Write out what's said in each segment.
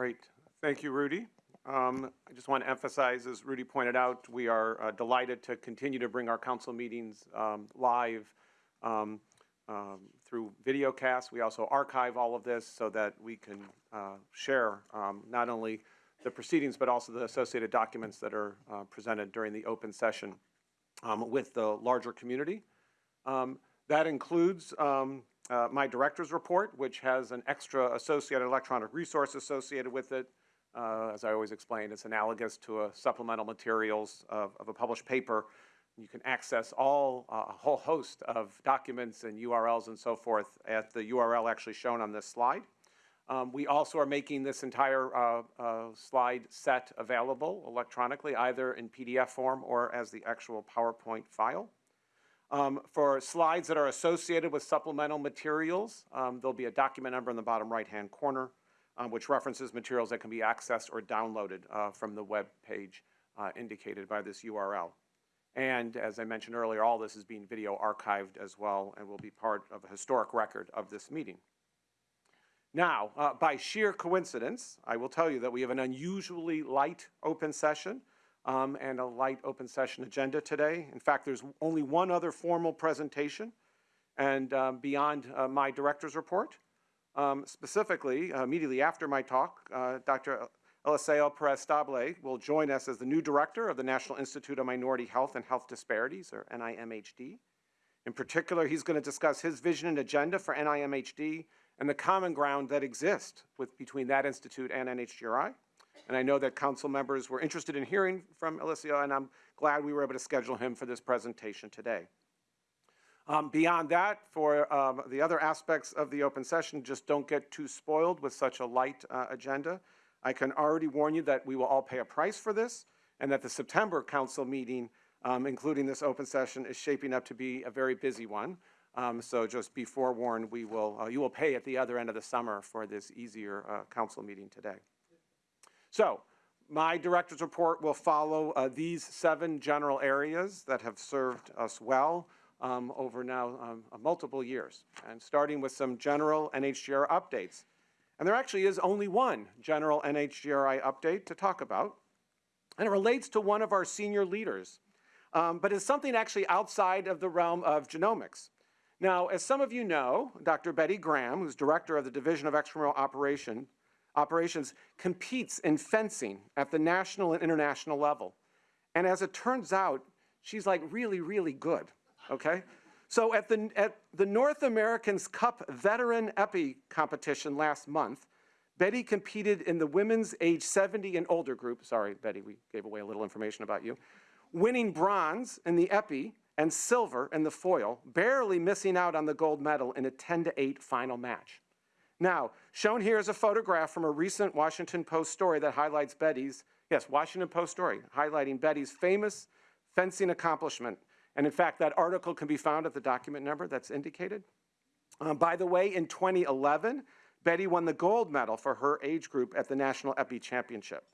Great. Thank you, Rudy. Um, I just want to emphasize, as Rudy pointed out, we are uh, delighted to continue to bring our council meetings um, live um, um, through videocast. We also archive all of this so that we can uh, share um, not only the proceedings but also the associated documents that are uh, presented during the open session um, with the larger community. That includes uh, my director's report, which has an extra associated electronic resource associated with it. Uh, as I always explain, it's analogous to a supplemental materials of, of a published paper. You can access all, uh, a whole host of documents and URLs and so forth at the URL actually shown on this slide. Um, we also are making this entire uh, uh, slide set available electronically, either in PDF form or as the actual PowerPoint file. Um, for slides that are associated with supplemental materials, um, there'll be a document number in the bottom right-hand corner, um, which references materials that can be accessed or downloaded uh, from the web page uh, indicated by this URL. And as I mentioned earlier, all this is being video archived as well and will be part of a historic record of this meeting. Now, uh, by sheer coincidence, I will tell you that we have an unusually light open session um, and a light open session agenda today. In fact, there's only one other formal presentation and um, beyond uh, my director's report. Um, specifically, uh, immediately after my talk, uh, Dr. Eliseo Perez Stable will join us as the new director of the National Institute of Minority Health and Health Disparities, or NIMHD. In particular, he's going to discuss his vision and agenda for NIMHD and the common ground that exists with, between that institute and NHGRI. And I know that council members were interested in hearing from Eliseo, and I'm glad we were able to schedule him for this presentation today. Um, beyond that, for um, the other aspects of the open session, just don't get too spoiled with such a light uh, agenda. I can already warn you that we will all pay a price for this and that the September council meeting, um, including this open session, is shaping up to be a very busy one. Um, so just be forewarned, we will, uh, you will pay at the other end of the summer for this easier uh, council meeting today. So my director's report will follow uh, these seven general areas that have served us well um, over now um, multiple years, and starting with some general NHGRI updates. And there actually is only one general NHGRI update to talk about, and it relates to one of our senior leaders, um, but is something actually outside of the realm of genomics. Now, as some of you know, Dr. Betty Graham, who's director of the Division of Extramural Operation, Operations, competes in fencing at the national and international level. And as it turns out, she's like really, really good, okay? So at the, at the North Americans Cup Veteran Épée competition last month, Betty competed in the women's age 70 and older group. Sorry, Betty, we gave away a little information about you. Winning bronze in the Épée and silver in the foil, barely missing out on the gold medal in a 10 to 8 final match. Now, shown here is a photograph from a recent Washington Post story that highlights Betty's, yes, Washington Post story, highlighting Betty's famous fencing accomplishment and in fact, that article can be found at the document number that's indicated. Um, by the way, in 2011, Betty won the gold medal for her age group at the National Épée Championship.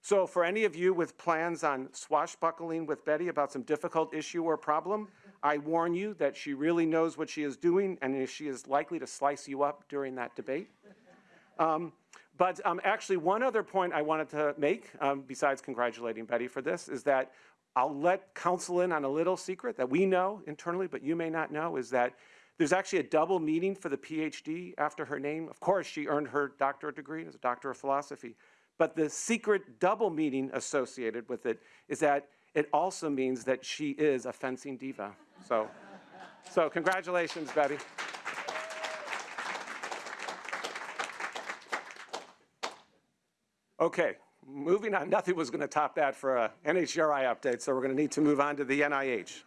So for any of you with plans on swashbuckling with Betty about some difficult issue or problem, I warn you that she really knows what she is doing and she is likely to slice you up during that debate. Um, but um, actually, one other point I wanted to make, um, besides congratulating Betty for this, is that I'll let counsel in on a little secret that we know internally, but you may not know, is that there's actually a double meaning for the PhD after her name. Of course, she earned her doctorate degree as a doctor of philosophy. But the secret double meaning associated with it is that it also means that she is a fencing diva. So, so congratulations, Betty. Okay, moving on, nothing was going to top that for a NHGRI update, so we're going to need to move on to the NIH.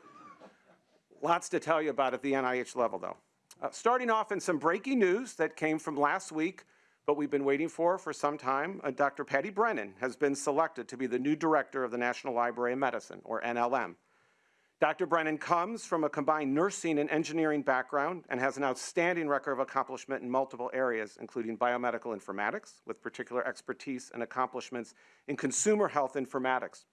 Lots to tell you about at the NIH level, though. Uh, starting off in some breaking news that came from last week, but we've been waiting for for some time, uh, Dr. Patty Brennan has been selected to be the new director of the National Library of Medicine, or NLM. Dr. Brennan comes from a combined nursing and engineering background and has an outstanding record of accomplishment in multiple areas, including biomedical informatics, with particular expertise and accomplishments in consumer health informatics.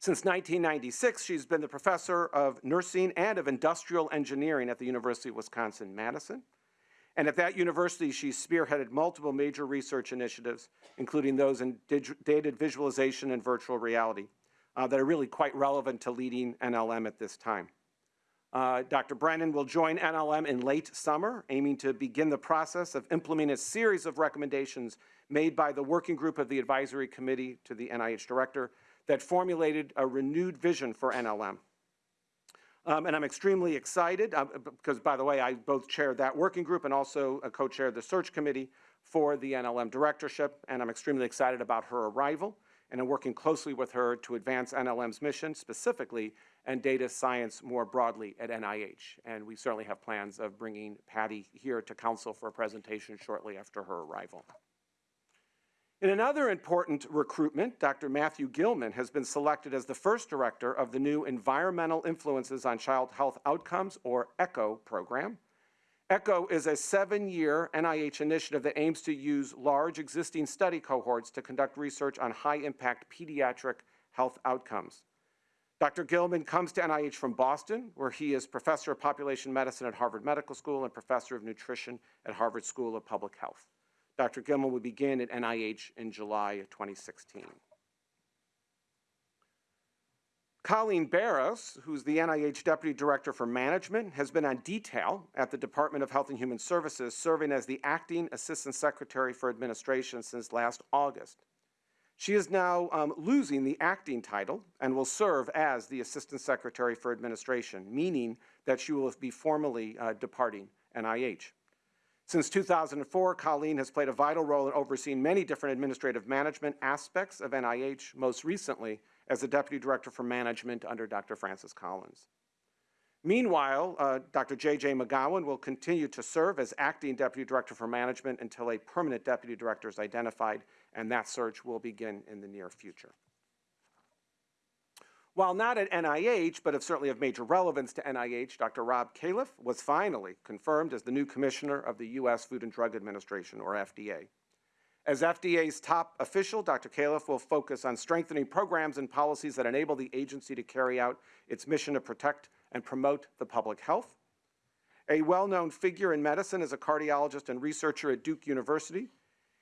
Since 1996, she's been the professor of nursing and of industrial engineering at the University of Wisconsin-Madison. And at that university, she spearheaded multiple major research initiatives, including those in data visualization and virtual reality, uh, that are really quite relevant to leading NLM at this time. Uh, Dr. Brennan will join NLM in late summer, aiming to begin the process of implementing a series of recommendations made by the working group of the advisory committee to the NIH director that formulated a renewed vision for NLM. Um, and I'm extremely excited uh, because, by the way, I both chaired that working group and also uh, co-chaired the search committee for the NLM directorship, and I'm extremely excited about her arrival and I'm working closely with her to advance NLM's mission specifically and data science more broadly at NIH. And we certainly have plans of bringing Patty here to council for a presentation shortly after her arrival. In another important recruitment, Dr. Matthew Gillman has been selected as the first director of the new Environmental Influences on Child Health Outcomes, or ECHO program. ECHO is a seven-year NIH initiative that aims to use large existing study cohorts to conduct research on high-impact pediatric health outcomes. Dr. Gillman comes to NIH from Boston, where he is professor of population medicine at Harvard Medical School and professor of nutrition at Harvard School of Public Health. Dr. Gillman will begin at NIH in July of 2016. Colleen Barros, who's the NIH Deputy Director for Management, has been on detail at the Department of Health and Human Services, serving as the Acting Assistant Secretary for Administration since last August. She is now um, losing the acting title and will serve as the Assistant Secretary for Administration, meaning that she will be formally uh, departing NIH. Since 2004, Colleen has played a vital role in overseeing many different administrative management aspects of NIH, most recently as the Deputy Director for Management under Dr. Francis Collins. Meanwhile, uh, Dr. J.J. McGowan will continue to serve as Acting Deputy Director for Management until a permanent Deputy Director is identified, and that search will begin in the near future. While not at NIH, but of certainly of major relevance to NIH, Dr. Rob Califf was finally confirmed as the new commissioner of the U.S. Food and Drug Administration, or FDA. As FDA's top official, Dr. Califf will focus on strengthening programs and policies that enable the agency to carry out its mission to protect and promote the public health. A well-known figure in medicine as a cardiologist and researcher at Duke University.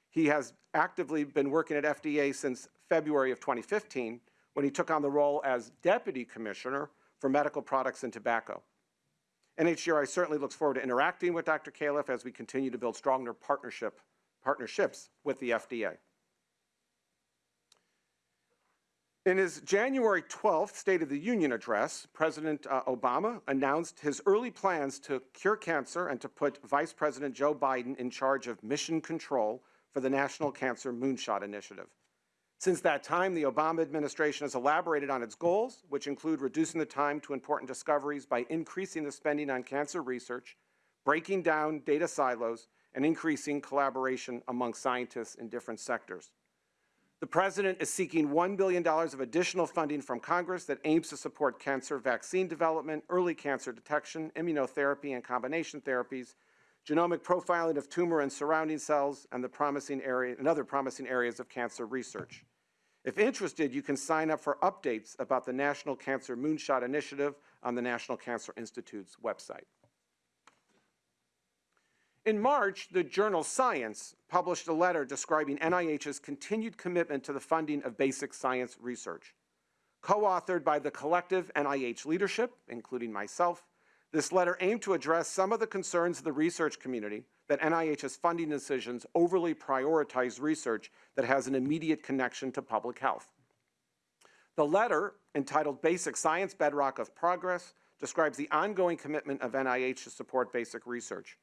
He has actively been working at FDA since February of 2015, when he took on the role as Deputy Commissioner for Medical Products and Tobacco. NHGRI certainly looks forward to interacting with Dr. Califf as we continue to build stronger partnership, partnerships with the FDA. In his January 12th State of the Union address, President uh, Obama announced his early plans to cure cancer and to put Vice President Joe Biden in charge of mission control for the National Cancer Moonshot Initiative. Since that time, the Obama administration has elaborated on its goals, which include reducing the time to important discoveries by increasing the spending on cancer research, breaking down data silos, and increasing collaboration among scientists in different sectors. The President is seeking $1 billion of additional funding from Congress that aims to support cancer vaccine development, early cancer detection, immunotherapy and combination therapies, genomic profiling of tumor and surrounding cells, and, the promising area, and other promising areas of cancer research. If interested, you can sign up for updates about the National Cancer Moonshot Initiative on the National Cancer Institute's website. In March, the journal Science published a letter describing NIH's continued commitment to the funding of basic science research. Co-authored by the collective NIH leadership, including myself, this letter aimed to address some of the concerns of the research community that NIH's funding decisions overly prioritize research that has an immediate connection to public health. The letter, entitled Basic Science Bedrock of Progress, describes the ongoing commitment of NIH to support basic research.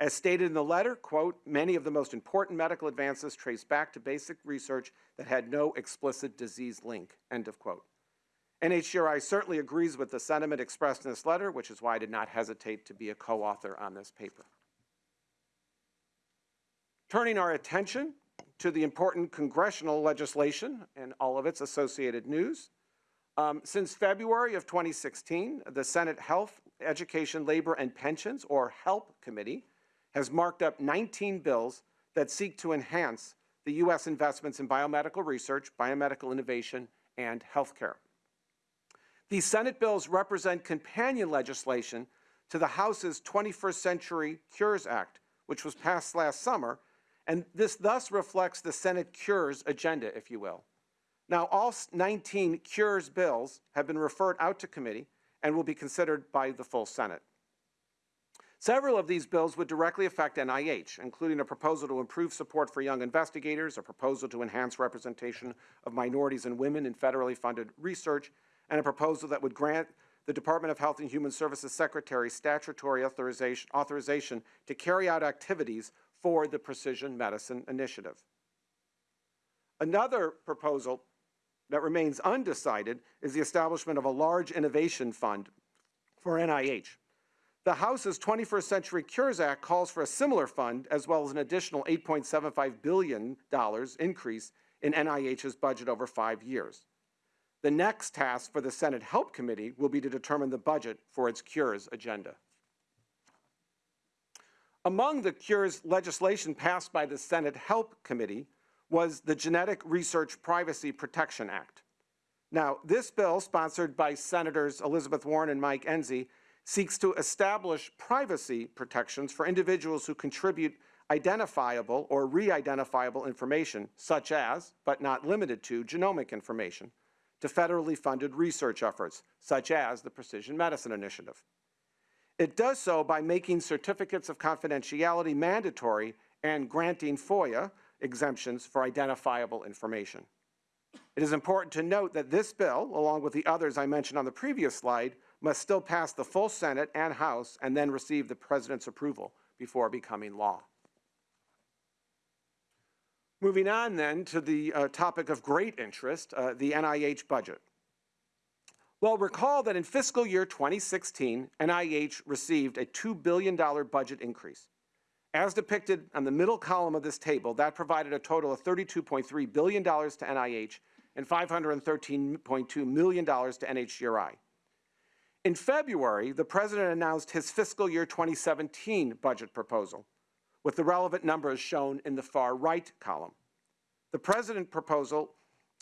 As stated in the letter, quote, many of the most important medical advances trace back to basic research that had no explicit disease link, end of quote. NHGRI certainly agrees with the sentiment expressed in this letter, which is why I did not hesitate to be a co-author on this paper. Turning our attention to the important congressional legislation and all of its associated news. Um, since February of 2016, the Senate Health, Education, Labor, and Pensions, or HELP Committee, has marked up 19 bills that seek to enhance the U.S. investments in biomedical research, biomedical innovation, and healthcare. These Senate bills represent companion legislation to the House's 21st Century Cures Act, which was passed last summer, and this thus reflects the Senate Cures agenda, if you will. Now, all 19 Cures bills have been referred out to committee and will be considered by the full Senate. Several of these bills would directly affect NIH, including a proposal to improve support for young investigators, a proposal to enhance representation of minorities and women in federally funded research, and a proposal that would grant the Department of Health and Human Services Secretary statutory authorization, authorization to carry out activities for the Precision Medicine Initiative. Another proposal that remains undecided is the establishment of a large innovation fund for NIH. The House's 21st Century Cures Act calls for a similar fund, as well as an additional $8.75 billion increase in NIH's budget over five years. The next task for the Senate Help Committee will be to determine the budget for its Cures agenda. Among the Cures legislation passed by the Senate Help Committee was the Genetic Research Privacy Protection Act. Now, this bill, sponsored by Senators Elizabeth Warren and Mike Enzi, seeks to establish privacy protections for individuals who contribute identifiable or re-identifiable information, such as, but not limited to, genomic information, to federally funded research efforts, such as the Precision Medicine Initiative. It does so by making certificates of confidentiality mandatory and granting FOIA exemptions for identifiable information. It is important to note that this bill, along with the others I mentioned on the previous slide, must still pass the full Senate and House and then receive the President's approval before becoming law. Moving on then to the uh, topic of great interest, uh, the NIH budget. Well, recall that in fiscal year 2016, NIH received a $2 billion budget increase. As depicted on the middle column of this table, that provided a total of $32.3 billion to NIH and $513.2 million to NHGRI. In February, the President announced his fiscal year 2017 budget proposal, with the relevant numbers shown in the far right column. The President proposal,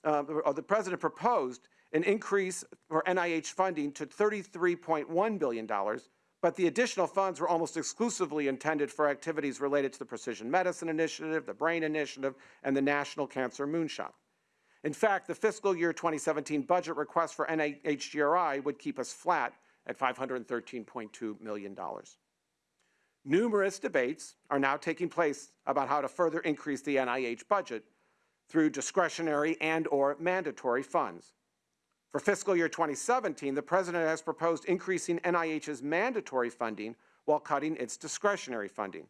uh, or the President proposed an increase for NIH funding to $33.1 billion, but the additional funds were almost exclusively intended for activities related to the Precision Medicine Initiative, the Brain Initiative, and the National Cancer Moonshot. In fact, the fiscal year 2017 budget request for NIHGRI would keep us flat at $513.2 million. Numerous debates are now taking place about how to further increase the NIH budget through discretionary and or mandatory funds. For fiscal year 2017, the President has proposed increasing NIH's mandatory funding while cutting its discretionary funding.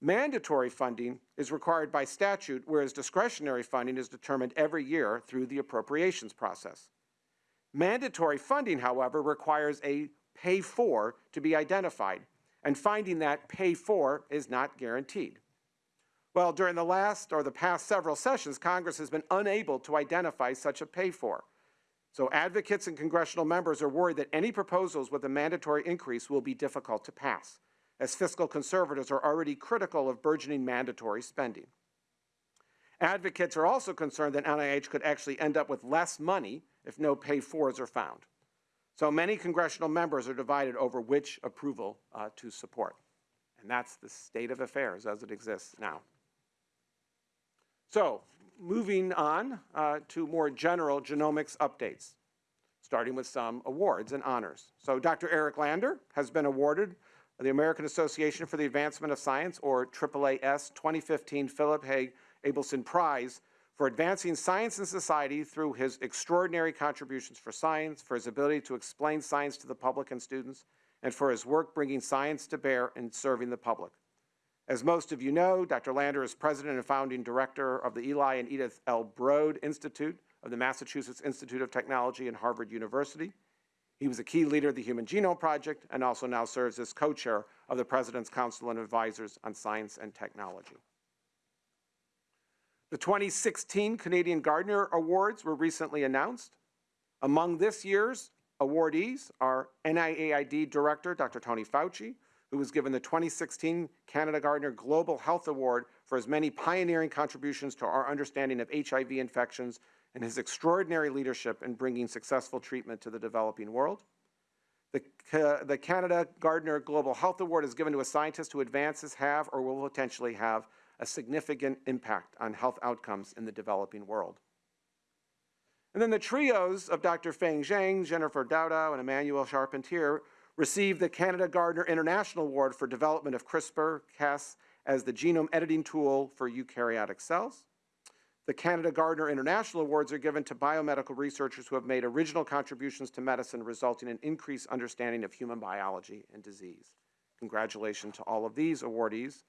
Mandatory funding is required by statute, whereas discretionary funding is determined every year through the appropriations process. Mandatory funding, however, requires a pay for to be identified, and finding that pay for is not guaranteed. Well, during the last or the past several sessions, Congress has been unable to identify such a pay for. So advocates and congressional members are worried that any proposals with a mandatory increase will be difficult to pass, as fiscal conservatives are already critical of burgeoning mandatory spending. Advocates are also concerned that NIH could actually end up with less money if no pay-fors are found. So many congressional members are divided over which approval uh, to support. And that's the state of affairs as it exists now. So, moving on uh, to more general genomics updates, starting with some awards and honors. So Dr. Eric Lander has been awarded the American Association for the Advancement of Science, or AAAS 2015 Philip Hauge Abelson Prize for advancing science and society through his extraordinary contributions for science, for his ability to explain science to the public and students, and for his work bringing science to bear and serving the public. As most of you know, Dr. Lander is president and founding director of the Eli and Edith L. Broad Institute of the Massachusetts Institute of Technology and Harvard University. He was a key leader of the Human Genome Project and also now serves as co-chair of the President's Council and Advisors on Science and Technology. The 2016 Canadian Gairdner Awards were recently announced. Among this year's awardees are NIAID Director Dr. Tony Fauci, who was given the 2016 Canada Gairdner Global Health Award for his many pioneering contributions to our understanding of HIV infections and his extraordinary leadership in bringing successful treatment to the developing world. The, Ca- the Canada Gairdner Global Health Award is given to a scientist who advances have or will potentially have a significant impact on health outcomes in the developing world. And then the trios of Dr. Feng Zhang, Jennifer Doudna, and Emmanuelle Charpentier received the Canada Gairdner International Award for development of CRISPR-Cas as the genome editing tool for eukaryotic cells. The Canada Gairdner International Awards are given to biomedical researchers who have made original contributions to medicine resulting in increased understanding of human biology and disease. Congratulations to all of these awardees.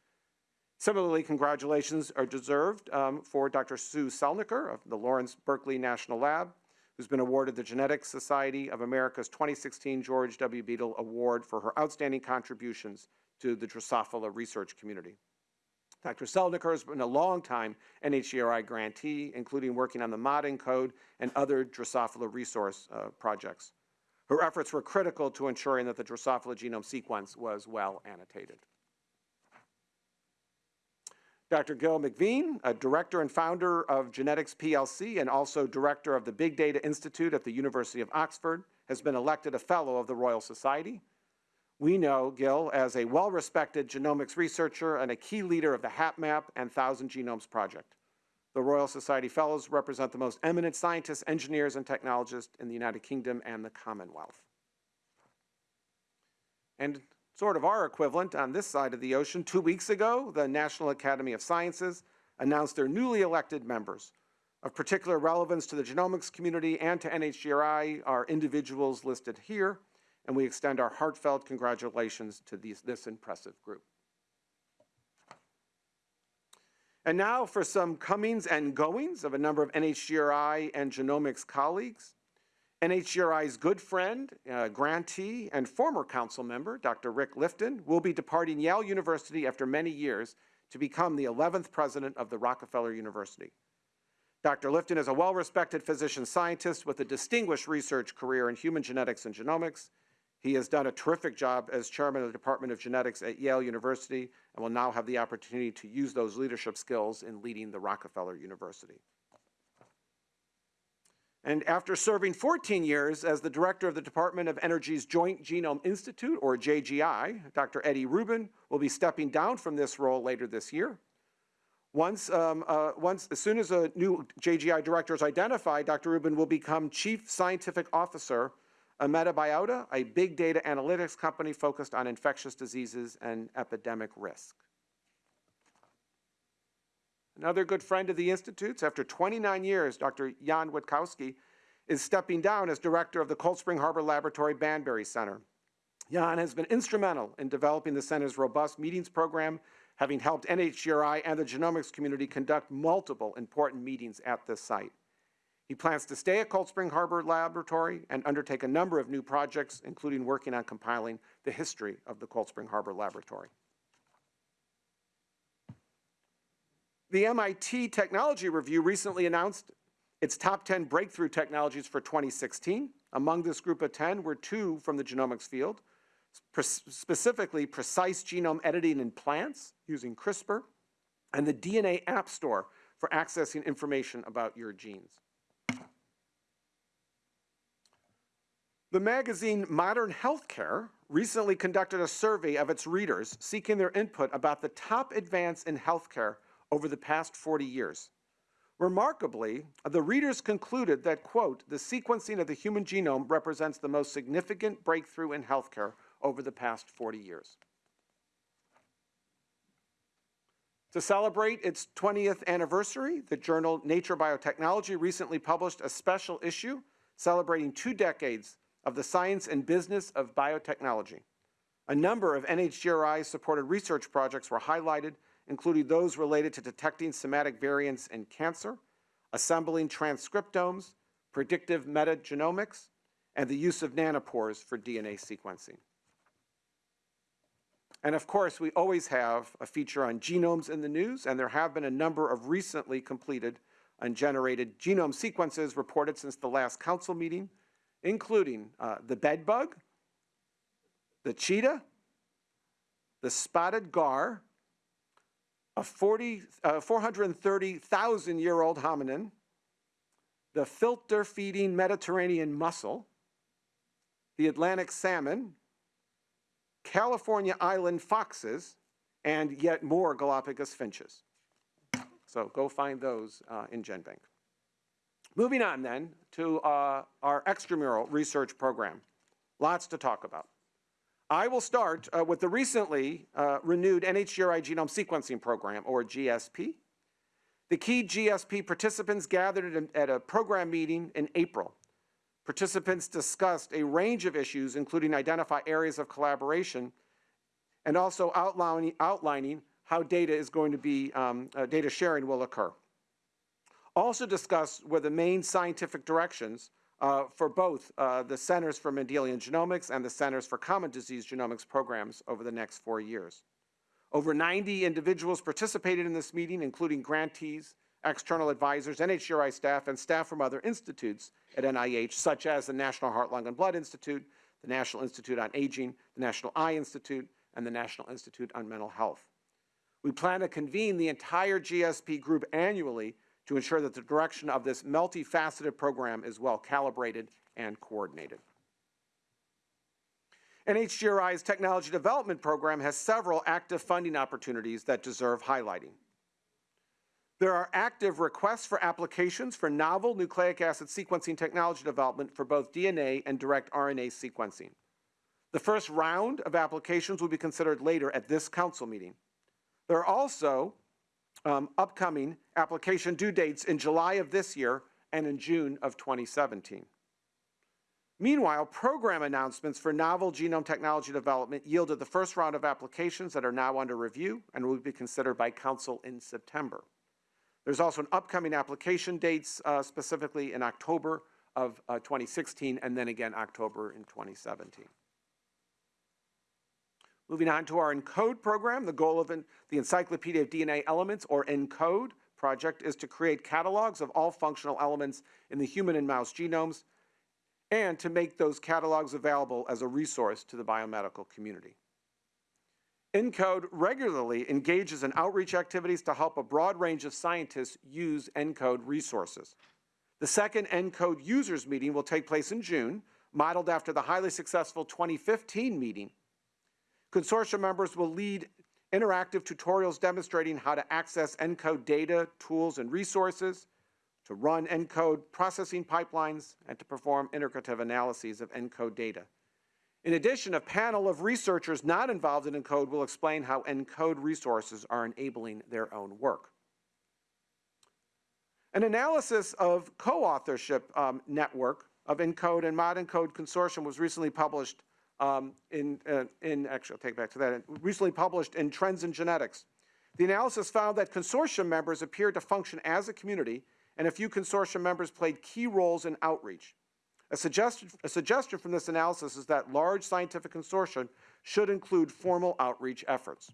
Similarly, congratulations are deserved um, for Dr. Sue Celniker of the Lawrence Berkeley National Lab, who's been awarded the Genetics Society of America's 2016 George W. Beadle Award for her outstanding contributions to the Drosophila research community. Dr. Celniker has been a long-time NHGRI grantee, including working on the modENCODE and other Drosophila resource uh, projects. Her efforts were critical to ensuring that the Drosophila genome sequence was well annotated. Dr. Gil McVean, a director and founder of Genetics PLC and also director of the Big Data Institute at the University of Oxford, has been elected a fellow of the Royal Society. We know Gil as a well-respected genomics researcher and a key leader of the HapMap and Thousand Genomes Project. The Royal Society Fellows represent the most eminent scientists, engineers, and technologists in the United Kingdom and the Commonwealth. And sort of our equivalent on this side of the ocean, two weeks ago, the National Academy of Sciences announced their newly elected members. Of particular relevance to the genomics community and to NHGRI are individuals listed here, and we extend our heartfelt congratulations to these, this impressive group. And now for some comings and goings of a number of NHGRI and genomics colleagues. NHGRI's good friend, uh, grantee, and former council member, Dr. Rick Lifton, will be departing Yale University after many years to become the 11th president of the Rockefeller University. Dr. Lifton is a well-respected physician scientist with a distinguished research career in human genetics and genomics. He has done a terrific job as chairman of the Department of Genetics at Yale University and will now have the opportunity to use those leadership skills in leading the Rockefeller University. And after serving 14 years as the director of the Department of Energy's Joint Genome Institute, or JGI, Dr. Eddie Rubin will be stepping down from this role later this year. Once, um, uh, once, as soon as a new JGI director is identified, Dr. Rubin will become Chief Scientific Officer of Metabiota, a big data analytics company focused on infectious diseases and epidemic risk. Another good friend of the Institute's, after 29 years, Dr. Jan Witkowski is stepping down as director of the Cold Spring Harbor Laboratory Banbury Center. Jan has been instrumental in developing the center's robust meetings program, having helped NHGRI and the genomics community conduct multiple important meetings at this site. He plans to stay at Cold Spring Harbor Laboratory and undertake a number of new projects, including working on compiling the history of the Cold Spring Harbor Laboratory. The MIT Technology Review recently announced its top 10 breakthrough technologies for 2016. Among this group of 10 were two from the genomics field, specifically precise genome editing in plants using CRISPR, and the DNA App Store for accessing information about your genes. The magazine Modern Healthcare recently conducted a survey of its readers seeking their input about the top advance in healthcare over the past 40 years. Remarkably, the readers concluded that, quote, the sequencing of the human genome represents the most significant breakthrough in healthcare over the past 40 years. To celebrate its 20th anniversary, the journal Nature Biotechnology recently published a special issue celebrating two decades of the science and business of biotechnology. A number of NHGRI-supported research projects were highlighted including those related to detecting somatic variants in cancer, assembling transcriptomes, predictive metagenomics, and the use of nanopores for DNA sequencing. And of course, we always have a feature on genomes in the news, and there have been a number of recently completed and generated genome sequences reported since the last council meeting, including uh, the bedbug, the cheetah, the spotted gar, a 40, uh, 430,000 year old hominin, the filter feeding Mediterranean mussel, the Atlantic salmon, California island foxes, and yet more Galapagos finches. So go find those uh, in GenBank. Moving on then to uh, our extramural research program. Lots to talk about. I will start uh, with the recently uh, renewed NHGRI genome sequencing program, or GSP. The key GSP participants gathered at a, program meeting in April. Participants discussed a range of issues, including identify areas of collaboration and also outlining, outlining how data is going to be, um, uh, data sharing will occur. Also discussed were the main scientific directions uh, for both uh, the Centers for Mendelian Genomics and the Centers for Common Disease Genomics programs over the next four years. Over 90 individuals participated in this meeting, including grantees, external advisors, NHGRI staff, and staff from other institutes at NIH, such as the National Heart, Lung, and Blood Institute, the National Institute on Aging, the National Eye Institute, and the National Institute on Mental Health. We plan to convene the entire GSP group annually to ensure that the direction of this multifaceted program is well calibrated and coordinated. NHGRI's Technology Development Program has several active funding opportunities that deserve highlighting. There are active requests for applications for novel nucleic acid sequencing technology development for both DNA and direct RNA sequencing. The first round of applications will be considered later at this council meeting. There are also um, upcoming application due dates in July of this year and in June of 2017. Meanwhile, program announcements for novel genome technology development yielded the first round of applications that are now under review and will be considered by Council in September. There's also an upcoming application dates, uh, specifically in October of uh, 2016 and then again October in 2017. Moving on to our ENCODE program, the goal of the Encyclopedia of DNA Elements, or ENCODE project, is to create catalogs of all functional elements in the human and mouse genomes and to make those catalogs available as a resource to the biomedical community. ENCODE regularly engages in outreach activities to help a broad range of scientists use ENCODE resources. The second ENCODE users meeting will take place in June, modeled after the highly successful 2015 meeting Consortium members will lead interactive tutorials demonstrating how to access ENCODE data, tools, and resources, to run ENCODE processing pipelines, and to perform integrative analyses of ENCODE data. In addition, a panel of researchers not involved in ENCODE will explain how ENCODE resources are enabling their own work. An analysis of co-authorship um, network of ENCODE and ModENCODE Consortium was recently published um, in, uh, in, actually, I'll take back to that, recently published in Trends in Genetics. The analysis found that consortium members appeared to function as a community, and a few consortium members played key roles in outreach. A suggestion, a suggestion from this analysis is that large scientific consortia should include formal outreach efforts.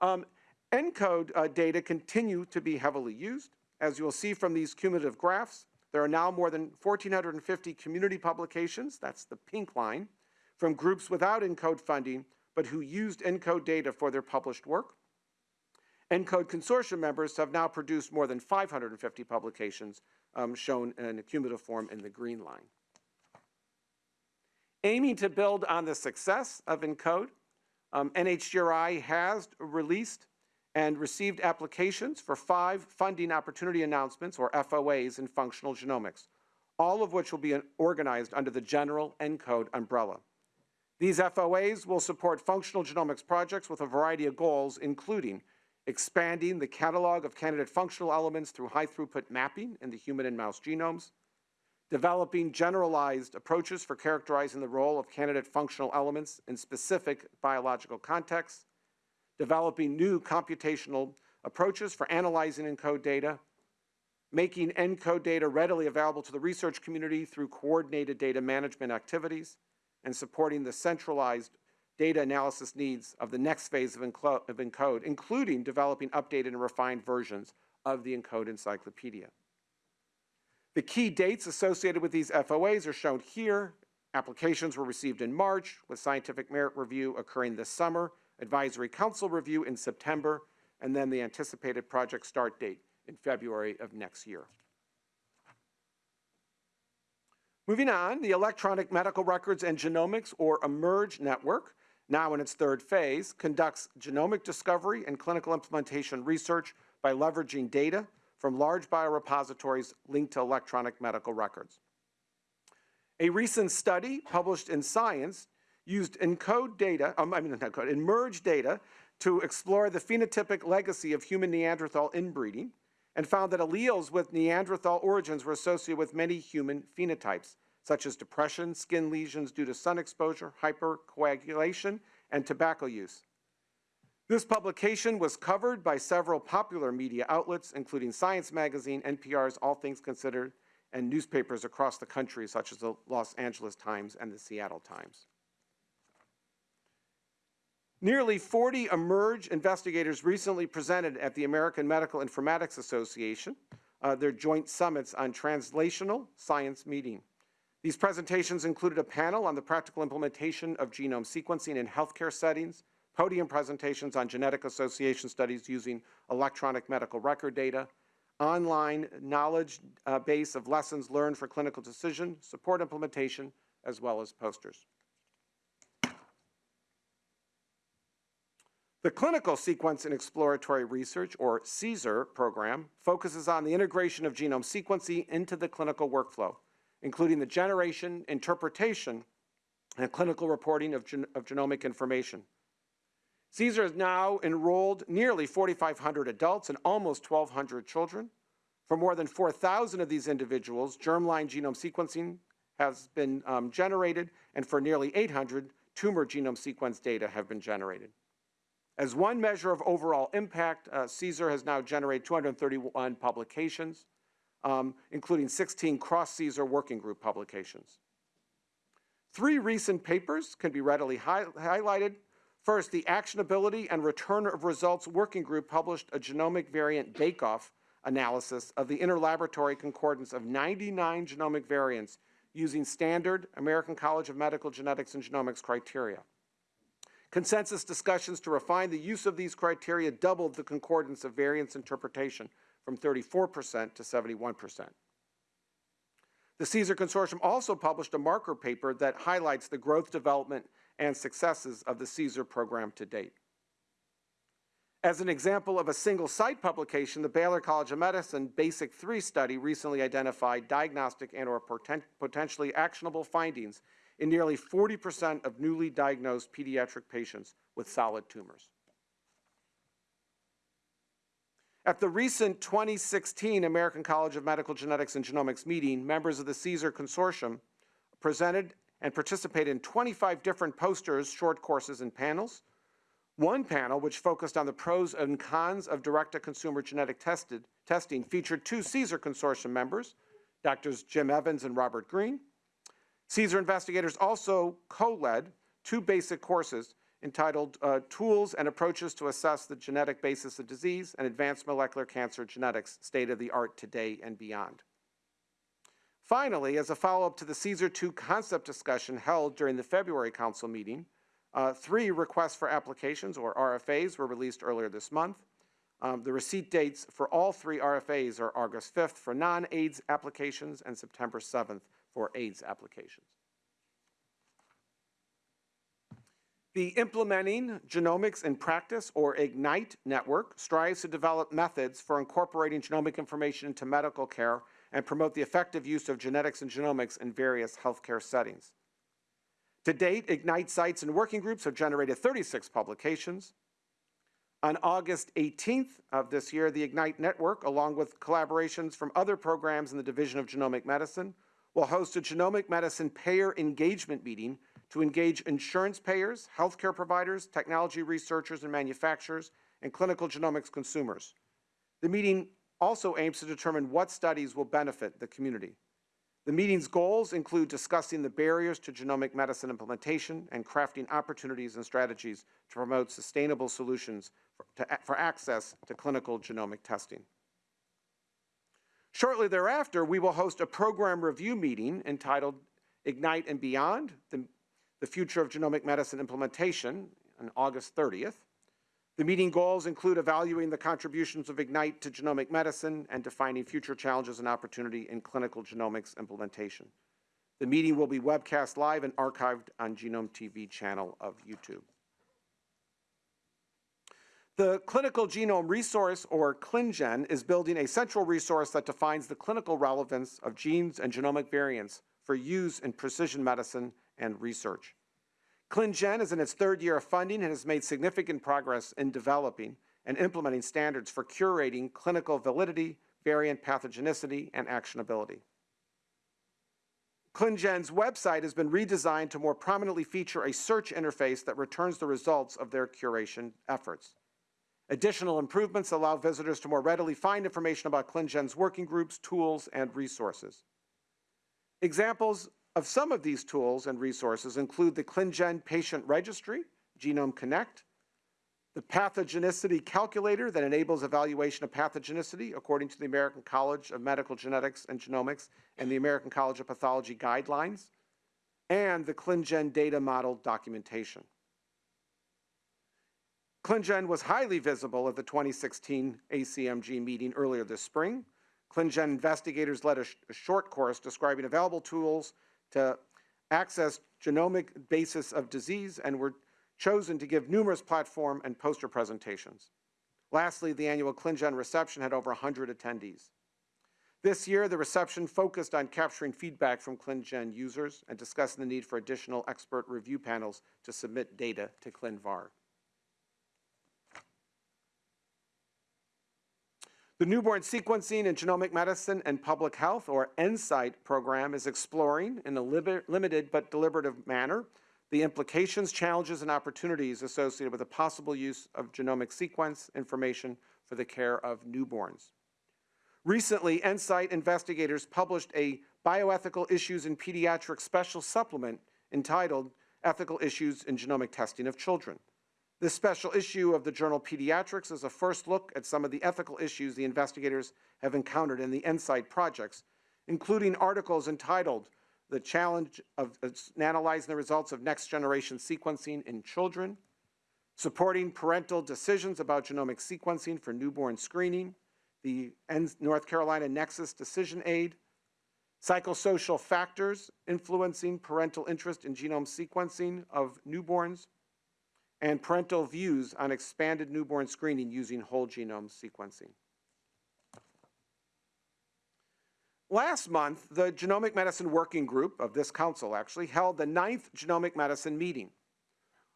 Um, ENCODE uh, data continue to be heavily used. As you will see from these cumulative graphs, there are now more than 1,450 community publications, that's the pink line, from groups without ENCODE funding, but who used ENCODE data for their published work. ENCODE consortium members have now produced more than 550 publications, um, shown in a cumulative form in the green line. Aiming to build on the success of ENCODE, um, NHGRI has released and received applications for five funding opportunity announcements, or FOAs, in functional genomics, all of which will be organized under the general ENCODE umbrella. These FOAs will support functional genomics projects with a variety of goals, including expanding the catalog of candidate functional elements through high-throughput mapping in the human and mouse genomes, developing generalized approaches for characterizing the role of candidate functional elements in specific biological contexts, developing new computational approaches for analyzing ENCODE data, making ENCODE data readily available to the research community through coordinated data management activities, and supporting the centralized data analysis needs of the next phase of, ENCODE, including developing updated and refined versions of the ENCODE encyclopedia. The key dates associated with these FOAs are shown here. Applications were received in March, with scientific merit review occurring this summer, advisory council review in September, and then the anticipated project start date in February of next year. Moving on, the Electronic Medical Records and Genomics, or eMERGE network, now in its third phase, conducts genomic discovery and clinical implementation research by leveraging data from large biorepositories linked to electronic medical records. A recent study published in Science used ENCODE data, um, I mean not ENCODE, eMERGE data to explore the phenotypic legacy of human Neanderthal inbreeding and found that alleles with Neanderthal origins were associated with many human phenotypes, such as depression, skin lesions due to sun exposure, hypercoagulation, and tobacco use. This publication was covered by several popular media outlets, including Science Magazine, NPR's All Things Considered, and newspapers across the country, such as the Los Angeles Times and the Seattle Times. Nearly 40 eMERGE investigators recently presented at the American Medical Informatics Association, uh, their joint summits on translational science meeting. These presentations included a panel on the practical implementation of genome sequencing in healthcare settings, podium presentations on genetic association studies using electronic medical record data, online knowledge uh, base of lessons learned for clinical decision, support implementation, as well as posters. The Clinical Sequence and Exploratory Research, or CSER program, focuses on the integration of genome sequencing into the clinical workflow, including the generation, interpretation, and clinical reporting of, gen of genomic information. CSER has now enrolled nearly 4,500 adults and almost 1,200 children. For more than 4,000 of these individuals, germline genome sequencing has been um, generated, and for nearly 800, tumor genome sequence data have been generated. As one measure of overall impact, uh, CSER has now generated 231 publications, um, including 16 cross-CSER working group publications. Three recent papers can be readily hi highlighted. First, the Actionability and Return of Results Working Group published a genomic variant bake-off analysis of the interlaboratory concordance of 99 genomic variants using standard American College of Medical Genetics and Genomics criteria. Consensus discussions to refine the use of these criteria doubled the concordance of variance interpretation from 34% to 71%. The CSER Consortium also published a marker paper that highlights the growth, development, and successes of the CSER program to date. As an example of a single site publication, the Baylor College of Medicine Basic 3 study recently identified diagnostic and or potentially actionable findings in nearly 40% of newly diagnosed pediatric patients with solid tumors. At the recent 2016 American College of Medical Genetics and Genomics meeting, members of the CSER Consortium presented and participated in 25 different posters, short courses, and panels. One panel, which focused on the pros and cons of direct-to-consumer genetic tested, testing, featured two CSER Consortium members, Drs. Jim Evans and Robert Green, CSER investigators also co-led two basic courses entitled uh, Tools and Approaches to Assess the Genetic Basis of Disease and Advanced Molecular Cancer Genetics, State of the Art Today and Beyond. Finally, as a follow-up to the CSER 2 concept discussion held during the February Council meeting, uh, three requests for applications, or RFAs, were released earlier this month. Um, the receipt dates for all three RFAs are August 5th for non-AIDS applications and September 7th for AIDS applications. The Implementing Genomics in Practice, or IGNITE network, strives to develop methods for incorporating genomic information into medical care and promote the effective use of genetics and genomics in various healthcare settings. To date, IGNITE sites and working groups have generated 36 publications. On August 18th of this year, the IGNITE network, along with collaborations from other programs in the Division of Genomic Medicine, will host a genomic medicine payer engagement meeting to engage insurance payers, healthcare providers, technology researchers and manufacturers, and clinical genomics consumers. The meeting also aims to determine what studies will benefit the community. The meeting's goals include discussing the barriers to genomic medicine implementation and crafting opportunities and strategies to promote sustainable solutions for, to, for access to clinical genomic testing. Shortly thereafter, we will host a program review meeting entitled Ignite and Beyond, the, the Future of Genomic Medicine Implementation on August 30th. The meeting goals include evaluating the contributions of Ignite to genomic medicine and defining future challenges and opportunity in clinical genomics implementation. The meeting will be webcast live and archived on Genome TV channel of YouTube. The Clinical Genome Resource, or ClinGen, is building a central resource that defines the clinical relevance of genes and genomic variants for use in precision medicine and research. ClinGen is in its third year of funding and has made significant progress in developing and implementing standards for curating clinical validity, variant pathogenicity, and actionability. ClinGen's website has been redesigned to more prominently feature a search interface that returns the results of their curation efforts. Additional improvements allow visitors to more readily find information about ClinGen's working groups, tools, and resources. Examples of some of these tools and resources include the ClinGen Patient Registry, Genome Connect, the pathogenicity calculator that enables evaluation of pathogenicity according to the American College of Medical Genetics and Genomics and the American College of Pathology guidelines, and the ClinGen data model documentation. ClinGen was highly visible at the 2016 ACMG meeting earlier this spring. ClinGen investigators led a, sh a short course describing available tools to access genomic basis of disease and were chosen to give numerous platform and poster presentations. Lastly, the annual ClinGen reception had over 100 attendees. This year, the reception focused on capturing feedback from ClinGen users and discussing the need for additional expert review panels to submit data to ClinVar. The Newborn Sequencing in Genomic Medicine and Public Health, or NSIGHT program, is exploring in a limited but deliberative manner the implications, challenges, and opportunities associated with the possible use of genomic sequence information for the care of newborns. Recently, NSIGHT investigators published a Bioethical Issues in Pediatrics special supplement entitled Ethical Issues in Genomic Testing of Children. This special issue of the journal Pediatrics is a first look at some of the ethical issues the investigators have encountered in the NSIGHT projects, including articles entitled The Challenge of uh, Analyzing the Results of Next Generation Sequencing in Children, Supporting Parental Decisions about Genomic Sequencing for Newborn Screening, the North Carolina Nexus Decision Aid, Psychosocial Factors Influencing Parental Interest in Genome Sequencing of Newborns, and parental views on expanded newborn screening using whole genome sequencing. Last month, the Genomic Medicine Working Group of this council actually held the ninth Genomic Medicine meeting.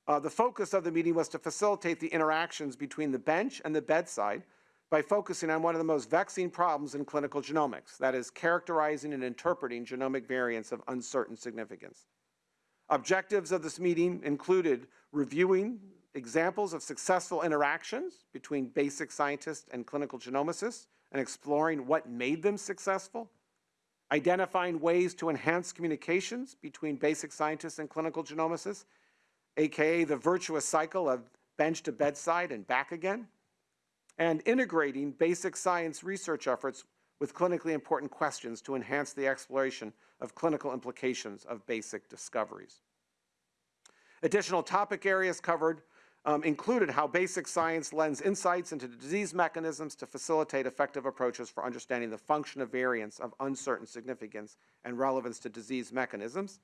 Uh, the focus of the meeting was to facilitate the interactions between the bench and the bedside by focusing on one of the most vexing problems in clinical genomics, that is characterizing and interpreting genomic variants of uncertain significance. Objectives of this meeting included reviewing examples of successful interactions between basic scientists and clinical genomicists and exploring what made them successful, identifying ways to enhance communications between basic scientists and clinical genomicists, aka the virtuous cycle of bench to bedside and back again, and integrating basic science research efforts with clinically important questions to enhance the exploration of clinical implications of basic discoveries. Additional topic areas covered um, included how basic science lends insights into disease mechanisms to facilitate effective approaches for understanding the function of variants of uncertain significance and relevance to disease mechanisms,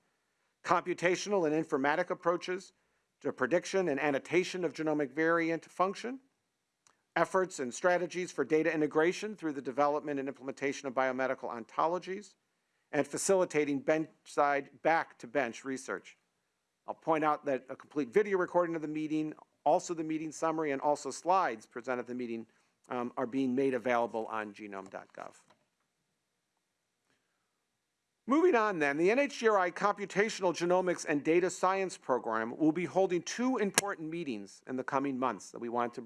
computational and informatic approaches to prediction and annotation of genomic variant function, efforts and strategies for data integration through the development and implementation of biomedical ontologies, and facilitating bench-side back-to-bench research. I'll point out that a complete video recording of the meeting, also the meeting summary, and also slides presented at the meeting um, are being made available on genome.gov. Moving on then, the NHGRI Computational Genomics and Data Science Program will be holding two important meetings in the coming months that we want to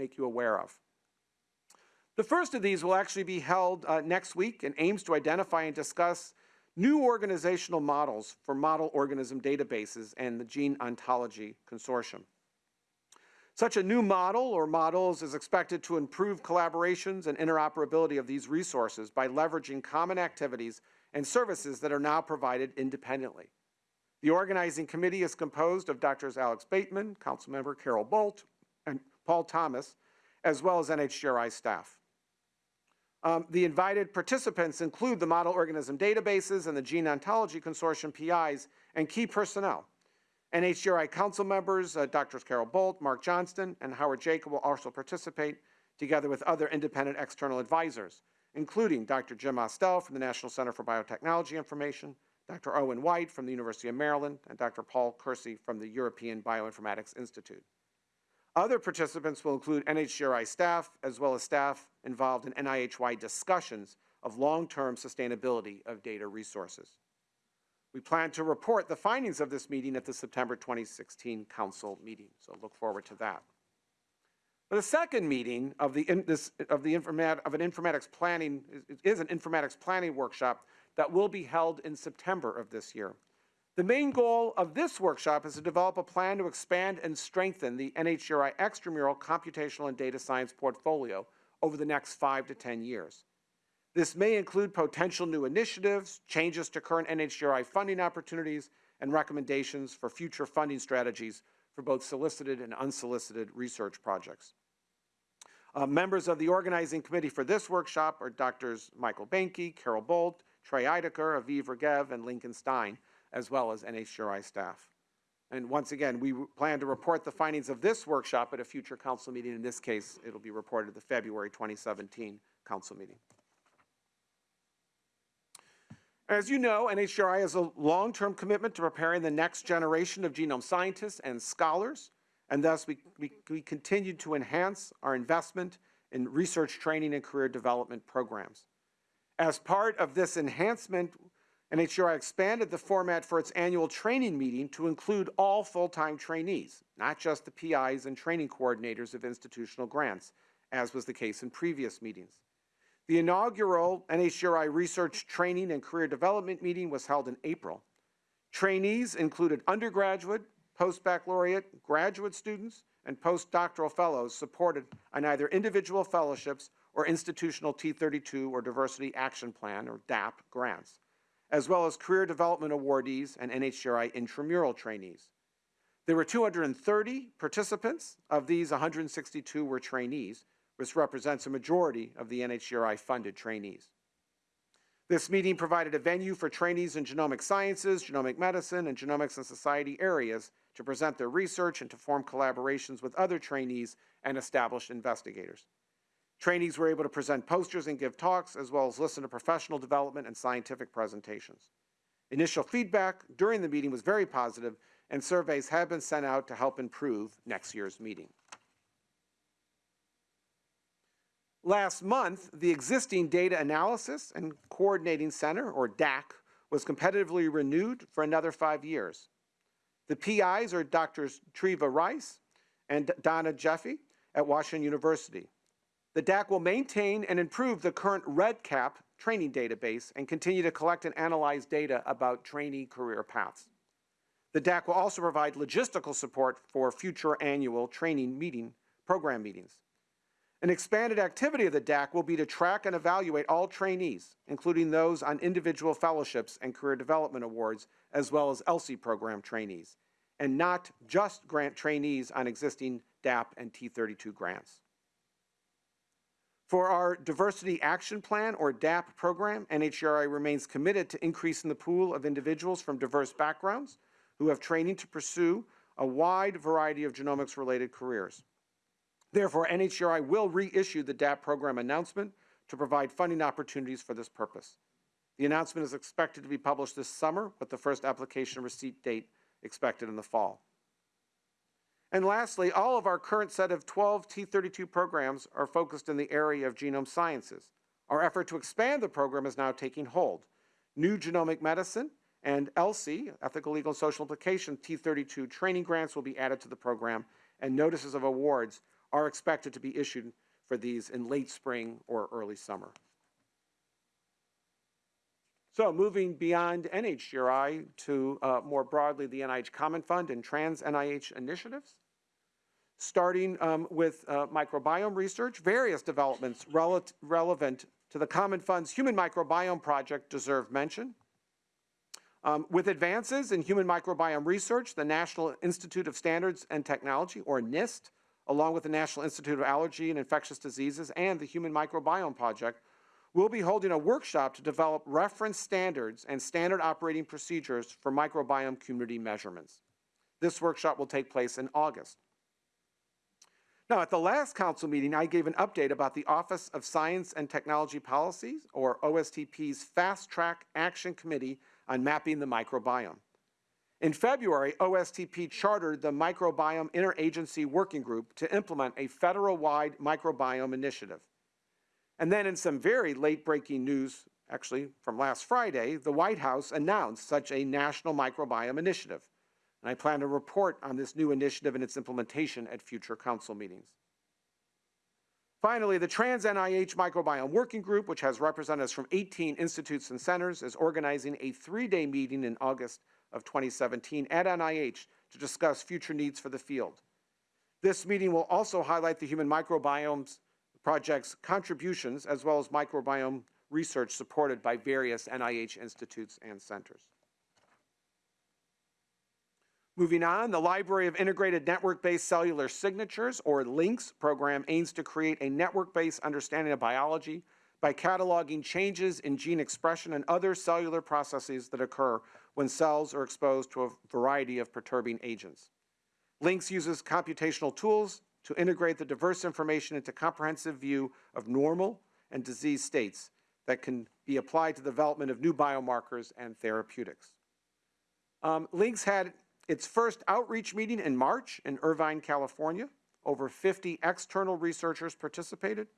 make you aware of. The first of these will actually be held uh, next week and aims to identify and discuss new organizational models for model organism databases and the Gene Ontology Consortium. Such a new model or models is expected to improve collaborations and interoperability of these resources by leveraging common activities and services that are now provided independently. The organizing committee is composed of Drs. Alex Bateman, Councilmember Carol Bult, and Paul Thomas, as well as NHGRI staff. Um, the invited participants include the model organism databases and the Gene Ontology Consortium PIs and key personnel. NHGRI council members, uh, Drs. Carol Bult, Mark Johnston, and Howard Jacob will also participate, together with other independent external advisors, including Dr. Jim Ostell from the National Center for Biotechnology Information, Dr. Owen White from the University of Maryland, and Dr. Paul Kersey from the European Bioinformatics Institute. Other participants will include NHGRI staff, as well as staff involved in NIH-wide discussions of long-term sustainability of data resources. We plan to report the findings of this meeting at the September 2016 council meeting, so look forward to that. But The second meeting of the, this, of, the informat, of an informatics planning is, is an informatics planning workshop that will be held in September of this year. The main goal of this workshop is to develop a plan to expand and strengthen the NHGRI extramural computational and data science portfolio over the next five to 10 years. This may include potential new initiatives, changes to current NHGRI funding opportunities, and recommendations for future funding strategies for both solicited and unsolicited research projects. Uh, members of the organizing committee for this workshop are Drs. Michael Boehnke, Carol Bult, Trey Ideker, Aviv Regev, and Lincoln Stein, as well as NHGRI staff. And once again, we plan to report the findings of this workshop at a future council meeting. In this case, it'll be reported at the February 2017 council meeting. As you know, NHGRI has a long-term commitment to preparing the next generation of genome scientists and scholars, and thus we, we, we continue to enhance our investment in research training and career development programs. As part of this enhancement, NHGRI expanded the format for its annual training meeting to include all full-time trainees, not just the PIs and training coordinators of institutional grants, as was the case in previous meetings. The inaugural NHGRI Research Training and Career Development meeting was held in April. Trainees included undergraduate, post-baccalaureate, graduate students, and postdoctoral fellows supported on either individual fellowships or institutional T32 or Diversity Action Plan, or DAP, grants, as well as career development awardees and NHGRI intramural trainees. There were 230 participants. Of these, 162 were trainees, which represents a majority of the NHGRI funded trainees. This meeting provided a venue for trainees in genomic sciences, genomic medicine, and genomics and society areas to present their research and to form collaborations with other trainees and established investigators. Trainees were able to present posters and give talks, as well as listen to professional development and scientific presentations. Initial feedback during the meeting was very positive, and surveys have been sent out to help improve next year's meeting. Last month, the existing Data Analysis and Coordinating Center, or DAC, was competitively renewed for another five years. The PIs are Drs. Treva Rice and Donna Jeffe at Washington University. The DAC will maintain and improve the current REDCap training database and continue to collect and analyze data about trainee career paths. The DAC will also provide logistical support for future annual training meeting program meetings. An expanded activity of the DAC will be to track and evaluate all trainees, including those on individual fellowships and career development awards, as well as ELSI program trainees, and not just grant trainees on existing DAP and T32 grants. For our Diversity Action Plan, or DAP program, NHGRI remains committed to increasing the pool of individuals from diverse backgrounds who have training to pursue a wide variety of genomics-related careers. Therefore, NHGRI will reissue the DAP program announcement to provide funding opportunities for this purpose. The announcement is expected to be published this summer, with the first application receipt date expected in the fall. And lastly, all of our current set of 12 T32 programs are focused in the area of genome sciences. Our effort to expand the program is now taking hold. New genomic medicine and ELSI, Ethical, Legal, and Social Implication T32 training grants will be added to the program, and notices of awards are expected to be issued for these in late spring or early summer. So moving beyond NHGRI to uh, more broadly the NIH Common Fund and trans NIH initiatives. Starting um, with uh, microbiome research, various developments rele relevant to the Common Fund's Human Microbiome Project deserve mention. Um, with advances in human microbiome research, the National Institute of Standards and Technology, or NIST, along with the National Institute of Allergy and Infectious Diseases and the Human Microbiome Project, we'll be holding a workshop to develop reference standards and standard operating procedures for microbiome community measurements. This workshop will take place in August. Now, at the last council meeting, I gave an update about the Office of Science and Technology Policies, or OSTP's Fast Track Action Committee on Mapping the Microbiome. In February, OSTP chartered the Microbiome Interagency Working Group to implement a federal-wide microbiome initiative. And then in some very late-breaking news, actually from last Friday, the White House announced such a national microbiome initiative. And I plan to report on this new initiative and its implementation at future council meetings. Finally, the Trans NIH Microbiome Working Group, which has representatives from 18 institutes and centers, is organizing a three-day meeting in August of 2017 at NIH to discuss future needs for the field. This meeting will also highlight the Human Microbiomes Project's contributions as well as microbiome research supported by various NIH institutes and centers. Moving on, the Library of Integrated Network-Based Cellular Signatures, or LINCS program, aims to create a network-based understanding of biology by cataloging changes in gene expression and other cellular processes that occur when cells are exposed to a variety of perturbing agents. LINCS uses computational tools to integrate the diverse information into comprehensive view of normal and disease states that can be applied to the development of new biomarkers and therapeutics. Um, LINCS had its first outreach meeting in March in Irvine, California. Over 50 external researchers participated.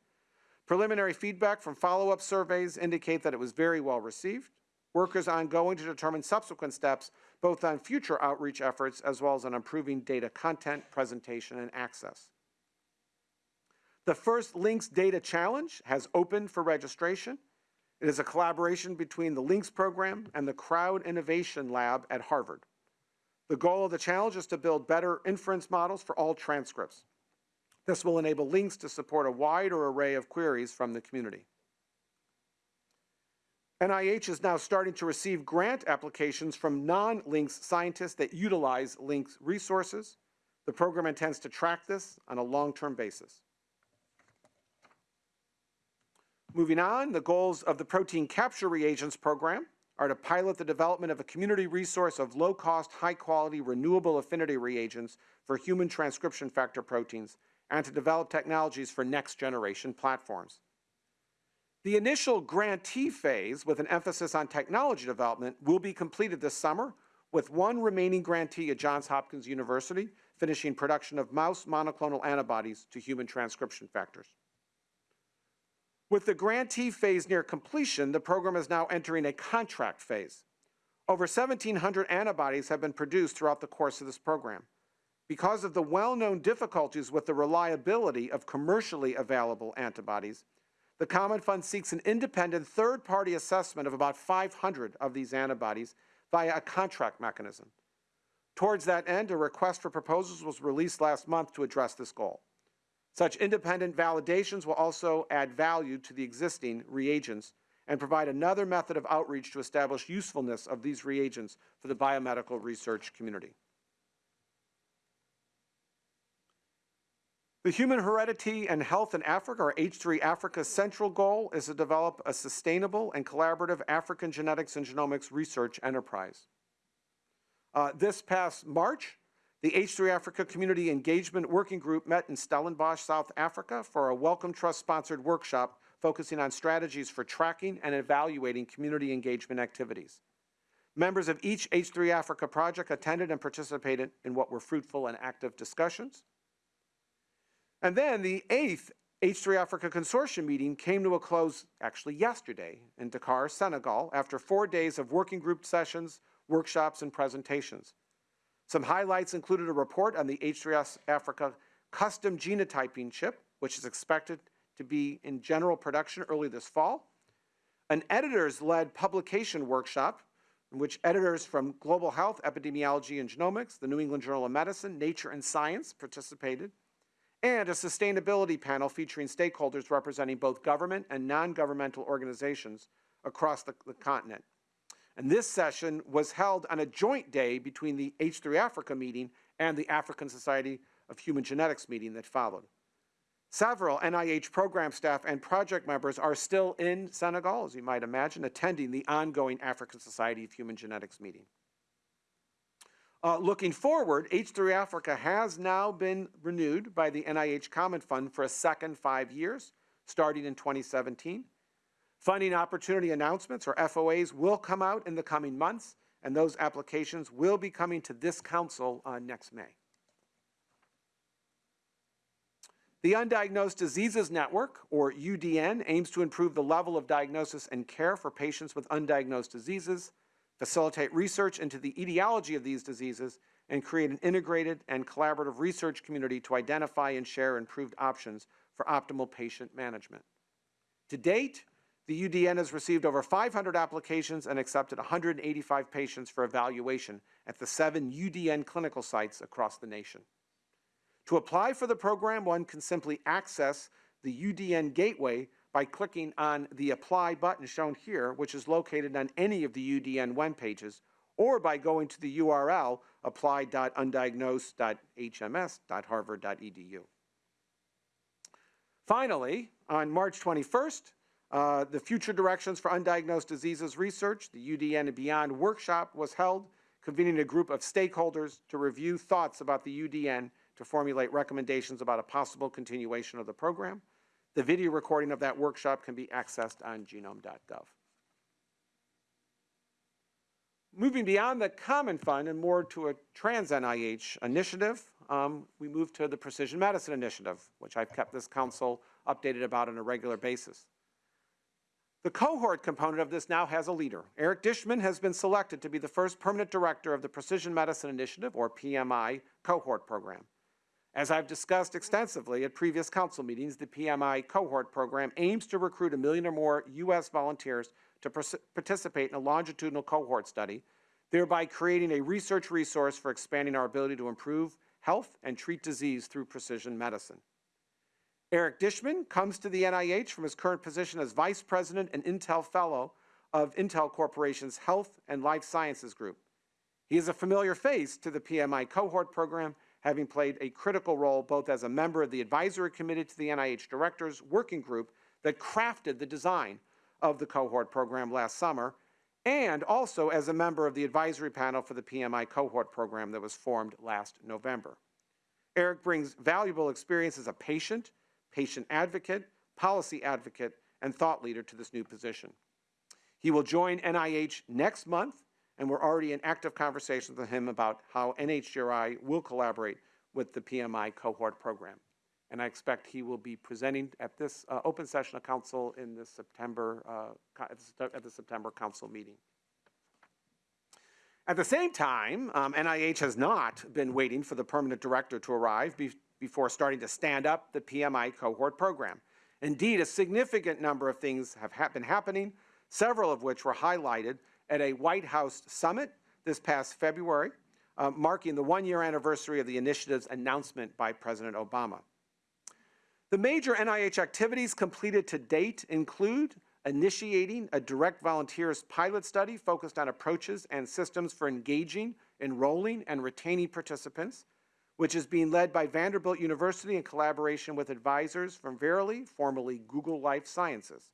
Preliminary feedback from follow-up surveys indicate that it was very well received. Work is ongoing to determine subsequent steps, both on future outreach efforts as well as on improving data content, presentation, and access. The first LINCS Data Challenge has opened for registration. It is a collaboration between the LINCS program and the Crowd Innovation Lab at Harvard. The goal of the challenge is to build better inference models for all transcripts. This will enable LINCS to support a wider array of queries from the community. NIH is now starting to receive grant applications from non-LINCS scientists that utilize LINCS resources. The program intends to track this on a long-term basis. Moving on, the goals of the protein capture reagents program are to pilot the development of a community resource of low-cost, high-quality, renewable affinity reagents for human transcription factor proteins and to develop technologies for next-generation platforms. The initial grantee phase, with an emphasis on technology development, will be completed this summer, with one remaining grantee at Johns Hopkins University finishing production of mouse monoclonal antibodies to human transcription factors. With the grantee phase near completion, the program is now entering a contract phase. Over 1,700 antibodies have been produced throughout the course of this program. Because of the well-known difficulties with the reliability of commercially available antibodies, the Common Fund seeks an independent third-party assessment of about 500 of these antibodies via a contract mechanism. Towards that end, a request for proposals was released last month to address this goal. Such independent validations will also add value to the existing reagents and provide another method of outreach to establish usefulness of these reagents for the biomedical research community. The Human Heredity and Health in Africa, or H3 Africa's central goal is to develop a sustainable and collaborative African genetics and genomics research enterprise. Uh, this past March, the H3 Africa Community Engagement Working Group met in Stellenbosch, South Africa for a Wellcome Trust sponsored workshop focusing on strategies for tracking and evaluating community engagement activities. Members of each H3 Africa project attended and participated in what were fruitful and active discussions. And then the eighth H3 Africa Consortium meeting came to a close actually yesterday in Dakar, Senegal, after four days of working group sessions, workshops, and presentations. Some highlights included a report on the H3S Africa custom genotyping chip, which is expected to be in general production early this fall, an editors-led publication workshop in which editors from Global Health, Epidemiology, and Genomics, the New England Journal of Medicine, Nature, and Science participated, and a sustainability panel featuring stakeholders representing both government and non-governmental organizations across the, the continent. And this session was held on a joint day between the H3 Africa meeting and the African Society of Human Genetics meeting that followed. Several NIH program staff and project members are still in Senegal, as you might imagine, attending the ongoing African Society of Human Genetics meeting. Uh, looking forward, H3 Africa has now been renewed by the NIH Common Fund for a second five years, starting in 2017. Funding opportunity announcements, or FOAs, will come out in the coming months, and those applications will be coming to this council uh, next May. The Undiagnosed Diseases Network, or UDN, aims to improve the level of diagnosis and care for patients with undiagnosed diseases, facilitate research into the etiology of these diseases, and create an integrated and collaborative research community to identify and share improved options for optimal patient management. To date, the UDN has received over 500 applications and accepted 185 patients for evaluation at the seven UDN clinical sites across the nation. To apply for the program, one can simply access the UDN gateway by clicking on the Apply button shown here, which is located on any of the UDN web pages, or by going to the URL apply.undiagnosed.hms.harvard.edu. Finally, on March 21st, uh, the Future Directions for Undiagnosed Diseases Research, the UDN and Beyond workshop was held, convening a group of stakeholders to review thoughts about the UDN to formulate recommendations about a possible continuation of the program. The video recording of that workshop can be accessed on genome.gov. Moving beyond the Common Fund and more to a trans-NIH initiative, um, we move to the Precision Medicine Initiative, which I've kept this council updated about on a regular basis. The cohort component of this now has a leader. Eric Dishman has been selected to be the first permanent director of the Precision Medicine Initiative, or PMI, cohort program. As I've discussed extensively at previous council meetings, the PMI cohort program aims to recruit a million or more U.S. volunteers to participate in a longitudinal cohort study, thereby creating a research resource for expanding our ability to improve health and treat disease through precision medicine. Eric Dishman comes to the NIH from his current position as Vice President and Intel Fellow of Intel Corporation's Health and Life Sciences Group. He is a familiar face to the PMI cohort program, having played a critical role both as a member of the advisory committee to the NIH Directors Working Group that crafted the design of the cohort program last summer, and also as a member of the advisory panel for the PMI cohort program that was formed last November. Eric brings valuable experience as a patient, patient advocate, policy advocate, and thought leader to this new position. He will join NIH next month, and we're already in active conversations with him about how NHGRI will collaborate with the PMI cohort program. And I expect he will be presenting at this uh, open session of council in the September, uh, at the September council meeting. At the same time, um, NIH has not been waiting for the permanent director to arrive be before starting to stand up the PMI cohort program. Indeed, a significant number of things have ha been happening, several of which were highlighted at a White House summit this past February, uh, marking the one-year anniversary of the initiative's announcement by President Obama. The major NIH activities completed to date include initiating a direct volunteers pilot study focused on approaches and systems for engaging, enrolling, and retaining participants, which is being led by Vanderbilt University in collaboration with advisors from Verily, formerly Google Life Sciences.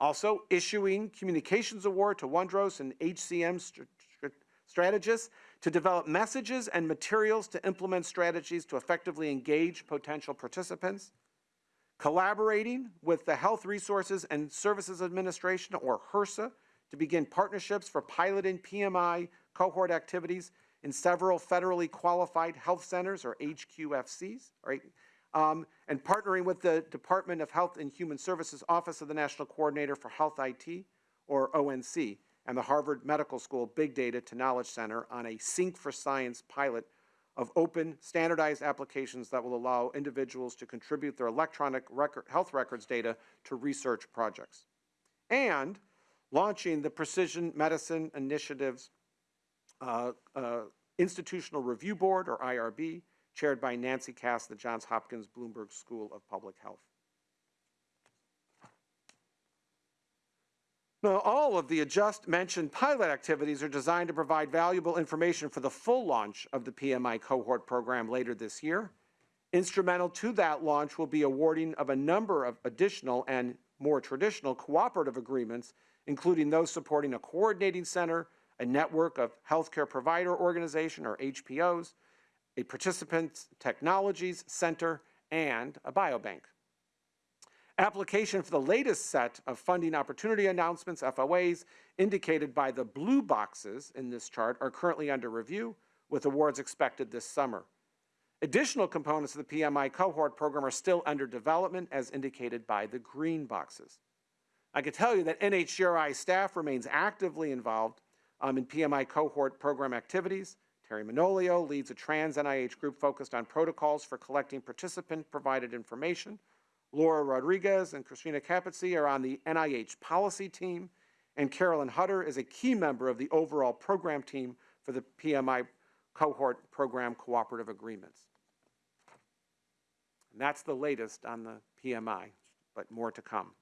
Also issuing Communications Award to Wondros and HCM st st strategists to develop messages and materials to implement strategies to effectively engage potential participants, collaborating with the Health Resources and Services Administration, or HRSA, to begin partnerships for piloting PMI cohort activities in several federally qualified health centers, or HQFCs, right? Um, and partnering with the Department of Health and Human Services Office of the National Coordinator for Health IT, or ONC, and the Harvard Medical School Big Data to Knowledge Center on a Sync for Science pilot of open, standardized applications that will allow individuals to contribute their electronic record, health records data to research projects. And launching the Precision Medicine Initiative's Uh, uh, Institutional Review Board, or IRB, chaired by Nancy Kass, the Johns Hopkins Bloomberg School of Public Health. Now, all of the just mentioned pilot activities are designed to provide valuable information for the full launch of the PMI cohort program later this year. Instrumental to that launch will be awarding of a number of additional and more traditional cooperative agreements, including those supporting a coordinating center, a network of healthcare provider organization or HPOs, a participants technologies center, and a biobank. Application for the latest set of funding opportunity announcements, FOAs, indicated by the blue boxes in this chart are currently under review, with awards expected this summer. Additional components of the PMI cohort program are still under development as indicated by the green boxes. I can tell you that NHGRI staff remains actively involved um, in PMI cohort program activities. Teri Manolio leads a trans NIH group focused on protocols for collecting participant-provided information. Laura Rodriguez and Christina Capizzi are on the NIH policy team, and Carolyn Hutter is a key member of the overall program team for the PMI cohort program cooperative agreements. And that's the latest on the PMI, but more to come.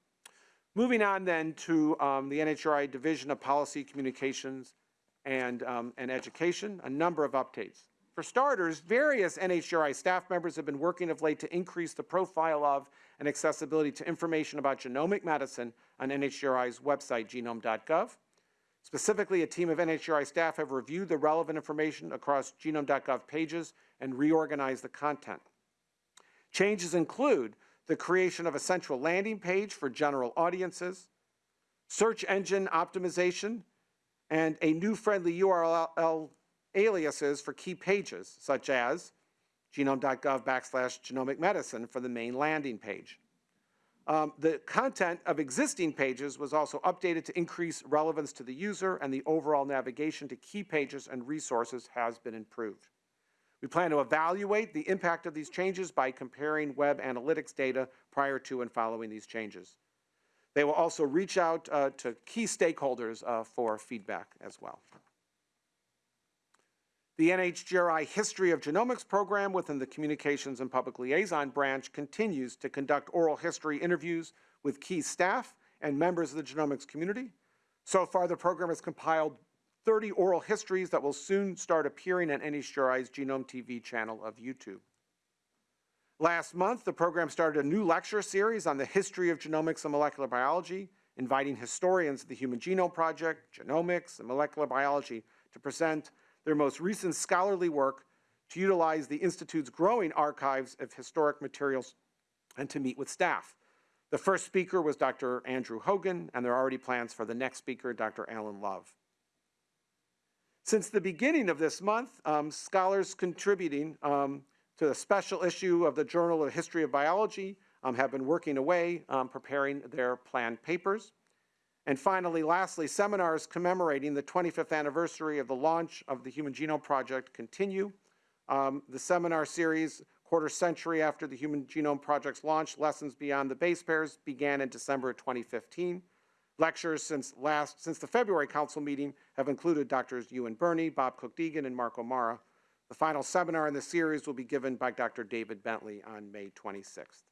Moving on then to um, the NHRI Division of Policy Communications and, um, and Education, a number of updates. For starters, various NHGRI staff members have been working of late to increase the profile of and accessibility to information about genomic medicine on NHGRI's website, genome.gov. Specifically, a team of NHGRI staff have reviewed the relevant information across genome.gov pages and reorganized the content. Changes include the creation of a central landing page for general audiences, search engine optimization, and a new friendly URL aliases for key pages, such as genome.gov backslash genomic medicine for the main landing page. Um, the content of existing pages was also updated to increase relevance to the user and the overall navigation to key pages and resources has been improved. We plan to evaluate the impact of these changes by comparing web analytics data prior to and following these changes. They will also reach out uh, to key stakeholders uh, for feedback as well. The NHGRI History of Genomics program within the Communications and Public Liaison branch continues to conduct oral history interviews with key staff and members of the genomics community. So far, the program has compiled 30 oral histories that will soon start appearing on NHGRI's Genome TV channel of YouTube. Last month, the program started a new lecture series on the history of genomics and molecular biology, inviting historians of the Human Genome Project, genomics, and molecular biology to present their most recent scholarly work to utilize the Institute's growing archives of historic materials and to meet with staff. The first speaker was Dr. Andrew Hogan, and there are already plans for the next speaker, Dr. Alan Love. Since the beginning of this month, um, scholars contributing um, to the special issue of the Journal of History of Biology um, have been working away um, preparing their planned papers. And finally, lastly, seminars commemorating the 25th anniversary of the launch of the Human Genome Project continue. Um, the seminar series, quarter century after the Human Genome Project's launch, Lessons Beyond the Base Pairs, began in December 2015. Lectures since last, since the February council meeting have included Drs. Ewan Birney, Bob Cook-Deegan, and Mark O'Mara. The final seminar in the series will be given by Dr. David Bentley on May 26th.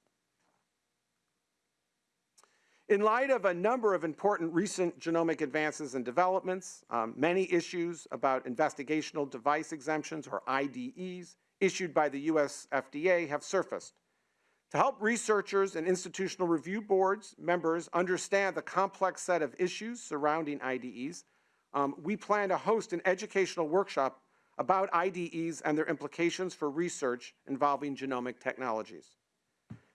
In light of a number of important recent genomic advances and developments, um, many issues about investigational device exemptions, or IDEs, issued by the US FDA have surfaced. To help researchers and institutional review boards members understand the complex set of issues surrounding IDEs, um, we plan to host an educational workshop about IDEs and their implications for research involving genomic technologies.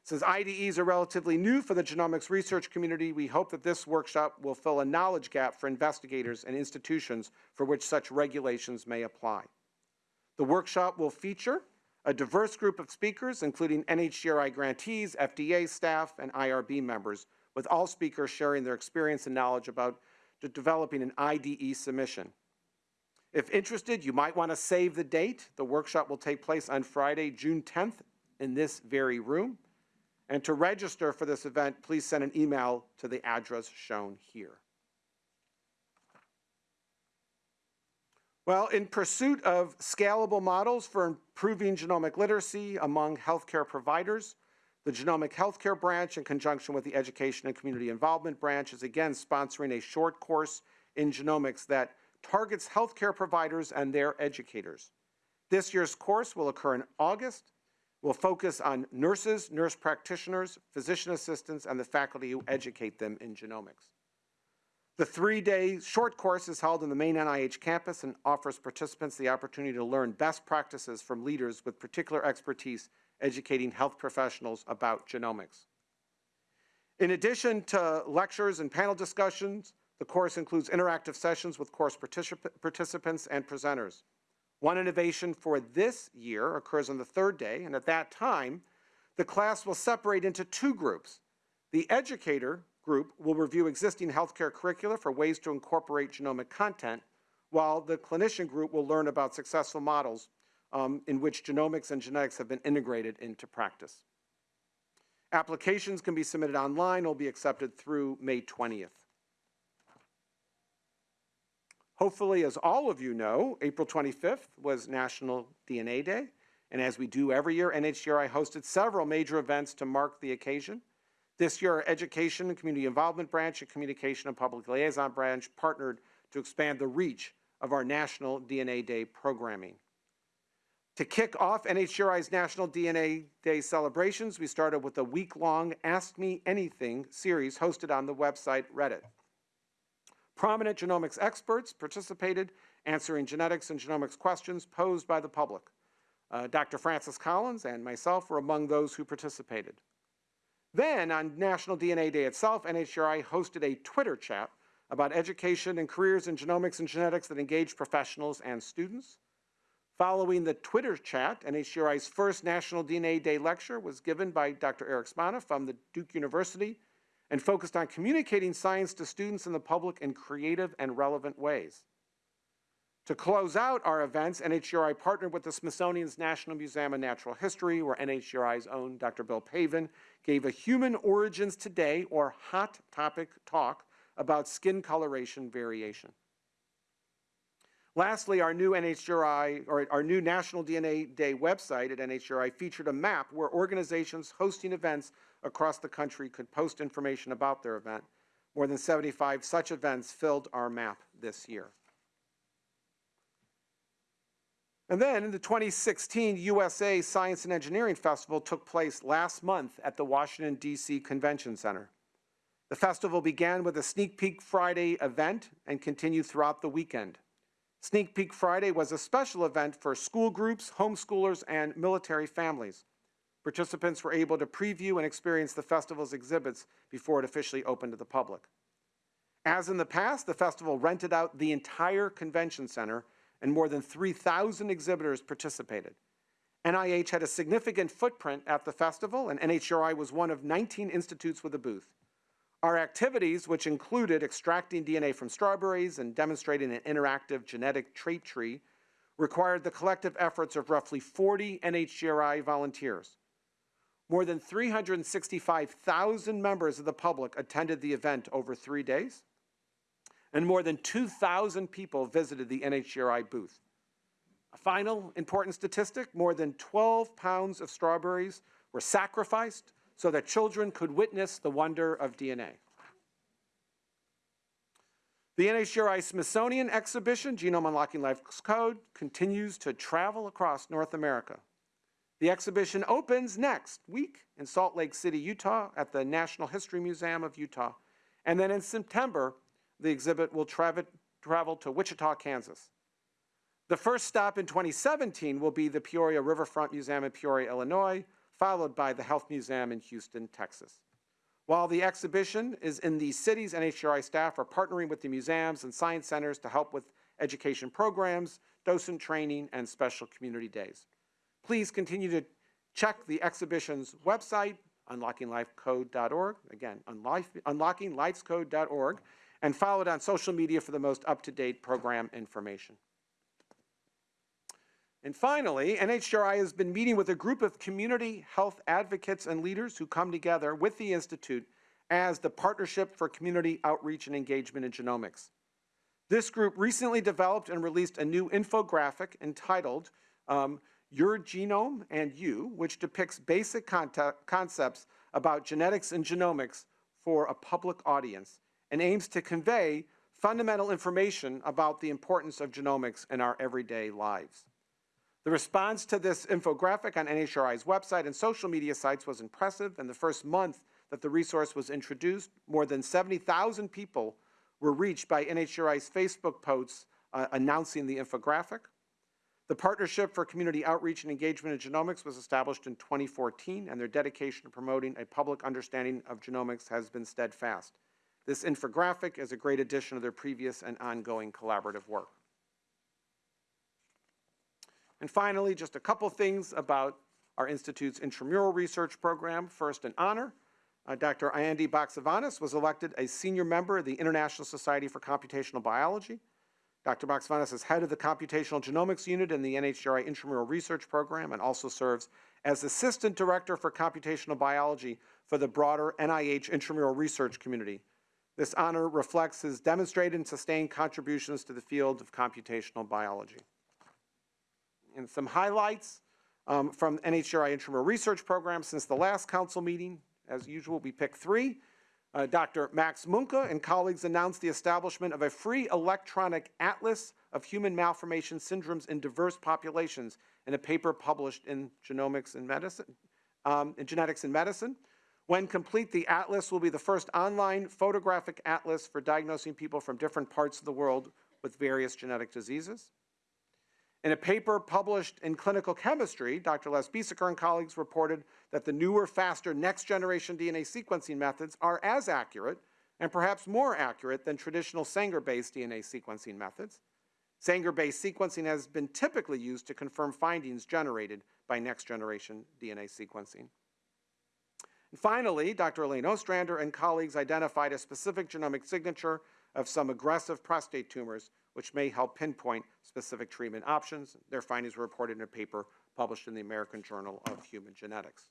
Since IDEs are relatively new for the genomics research community, we hope that this workshop will fill a knowledge gap for investigators and institutions for which such regulations may apply. The workshop will feature a diverse group of speakers, including NHGRI grantees, FDA staff, and IRB members, with all speakers sharing their experience and knowledge about developing an IDE submission. If interested, you might want to save the date. The workshop will take place on Friday, June 10th in this very room. And to register for this event, please send an email to the address shown here. Well, in pursuit of scalable models for improving genomic literacy among healthcare providers, the Genomic Healthcare Branch, in conjunction with the Education and Community Involvement Branch, is again sponsoring a short course in genomics that targets healthcare providers and their educators. This year's course will occur in August. will focus on nurses, nurse practitioners, physician assistants, and the faculty who educate them in genomics. The three-day short course is held in the main NIH campus and offers participants the opportunity to learn best practices from leaders with particular expertise educating health professionals about genomics. In addition to lectures and panel discussions, the course includes interactive sessions with course particip participants and presenters. One innovation for this year occurs on the third day, and at that time, the class will separate into two groups. The educator group will review existing healthcare curricula for ways to incorporate genomic content, while the clinician group will learn about successful models um, in which genomics and genetics have been integrated into practice. Applications can be submitted online, will be accepted through May 20th. Hopefully, as all of you know, April 25th was National DNA Day, and as we do every year, NHGRI hosted several major events to mark the occasion. This year, our Education and Community Involvement Branch and Communication and Public Liaison Branch partnered to expand the reach of our National DNA Day programming. To kick off NHGRI's National DNA Day celebrations, we started with a week-long Ask Me Anything series hosted on the website Reddit. Prominent genomics experts participated, answering genetics and genomics questions posed by the public. Uh, Dr. Francis Collins and myself were among those who participated. Then, on National DNA Day itself, NHGRI hosted a Twitter chat about education and careers in genomics and genetics that engaged professionals and students. Following the Twitter chat, NHGRI's first National DNA Day lecture was given by Dr. Eric Spana from the Duke University and focused on communicating science to students and the public in creative and relevant ways. To close out our events, NHGRI partnered with the Smithsonian's National Museum of Natural History, where NHGRI's own Dr. Bill Pavan gave a Human Origins Today, or HOT topic talk, about skin coloration variation. Lastly, our new NHGRI, or our new National DNA Day website at NHGRI featured a map where organizations hosting events across the country could post information about their event. More than 75 such events filled our map this year. And then the 2016 USA Science and Engineering Festival took place last month at the Washington, D.C. Convention Center. The festival began with a Sneak Peek Friday event and continued throughout the weekend. Sneak Peek Friday was a special event for school groups, homeschoolers, and military families. Participants were able to preview and experience the festival's exhibits before it officially opened to the public. As in the past, the festival rented out the entire convention center and more than 3,000 exhibitors participated. NIH had a significant footprint at the festival, and NHGRI was one of 19 institutes with a booth. Our activities, which included extracting DNA from strawberries and demonstrating an interactive genetic trait tree, required the collective efforts of roughly 40 NHGRI volunteers. More than 365,000 members of the public attended the event over three days and more than 2,000 people visited the NHGRI booth. A final important statistic, more than 12 pounds of strawberries were sacrificed so that children could witness the wonder of DNA. The NHGRI Smithsonian exhibition, Genome Unlocking Life's Code, continues to travel across North America. The exhibition opens next week in Salt Lake City, Utah at the National History Museum of Utah. And then in September, the exhibit will travel, to Wichita, Kansas. The first stop in 2017 will be the Peoria Riverfront Museum in Peoria, Illinois, followed by the Health Museum in Houston, Texas. While the exhibition is in these cities, NHGRI staff are partnering with the museums and science centers to help with education programs, docent training, and special community days. Please continue to check the exhibition's website, unlockinglifecode.org, again, unlockinglifecode.org, and follow it on social media for the most up-to-date program information. And finally, NHGRI has been meeting with a group of community health advocates and leaders who come together with the Institute as the Partnership for Community Outreach and Engagement in Genomics. This group recently developed and released a new infographic entitled um, Your Genome and You, which depicts basic concepts about genetics and genomics for a public audience and aims to convey fundamental information about the importance of genomics in our everyday lives. The response to this infographic on NHRI's website and social media sites was impressive. In the first month that the resource was introduced, more than 70,000 people were reached by NHRI's Facebook posts uh, announcing the infographic. The Partnership for Community Outreach and Engagement in Genomics was established in 2014, and their dedication to promoting a public understanding of genomics has been steadfast. This infographic is a great addition to their previous and ongoing collaborative work. And finally, just a couple things about our Institute's intramural research program. First, in honor, uh, Dr. Andy Baxevanis was elected a senior member of the International Society for Computational Biology. Dr. Baxevanis is head of the Computational Genomics Unit in the NHGRI Intramural Research Program and also serves as Assistant Director for Computational Biology for the broader NIH intramural research community. This honor reflects his demonstrated and sustained contributions to the field of computational biology. And some highlights um, from NHGRI Intramural Research Program since the last council meeting. As usual, we pick three. Uh, Dr. Max Muenke and colleagues announced the establishment of a free electronic atlas of human malformation syndromes in diverse populations in a paper published in Genomics and Medicine, um, in Genetics and Medicine. When complete, the atlas will be the first online photographic atlas for diagnosing people from different parts of the world with various genetic diseases. In a paper published in Clinical Chemistry, Dr. Les Biesecker and colleagues reported that the newer, faster next-generation DNA sequencing methods are as accurate and perhaps more accurate than traditional Sanger-based DNA sequencing methods. Sanger-based sequencing has been typically used to confirm findings generated by next-generation DNA sequencing. And finally, Dr. Elaine Ostrander and colleagues identified a specific genomic signature of some aggressive prostate tumors which may help pinpoint specific treatment options. Their findings were reported in a paper published in the American Journal of Human Genetics.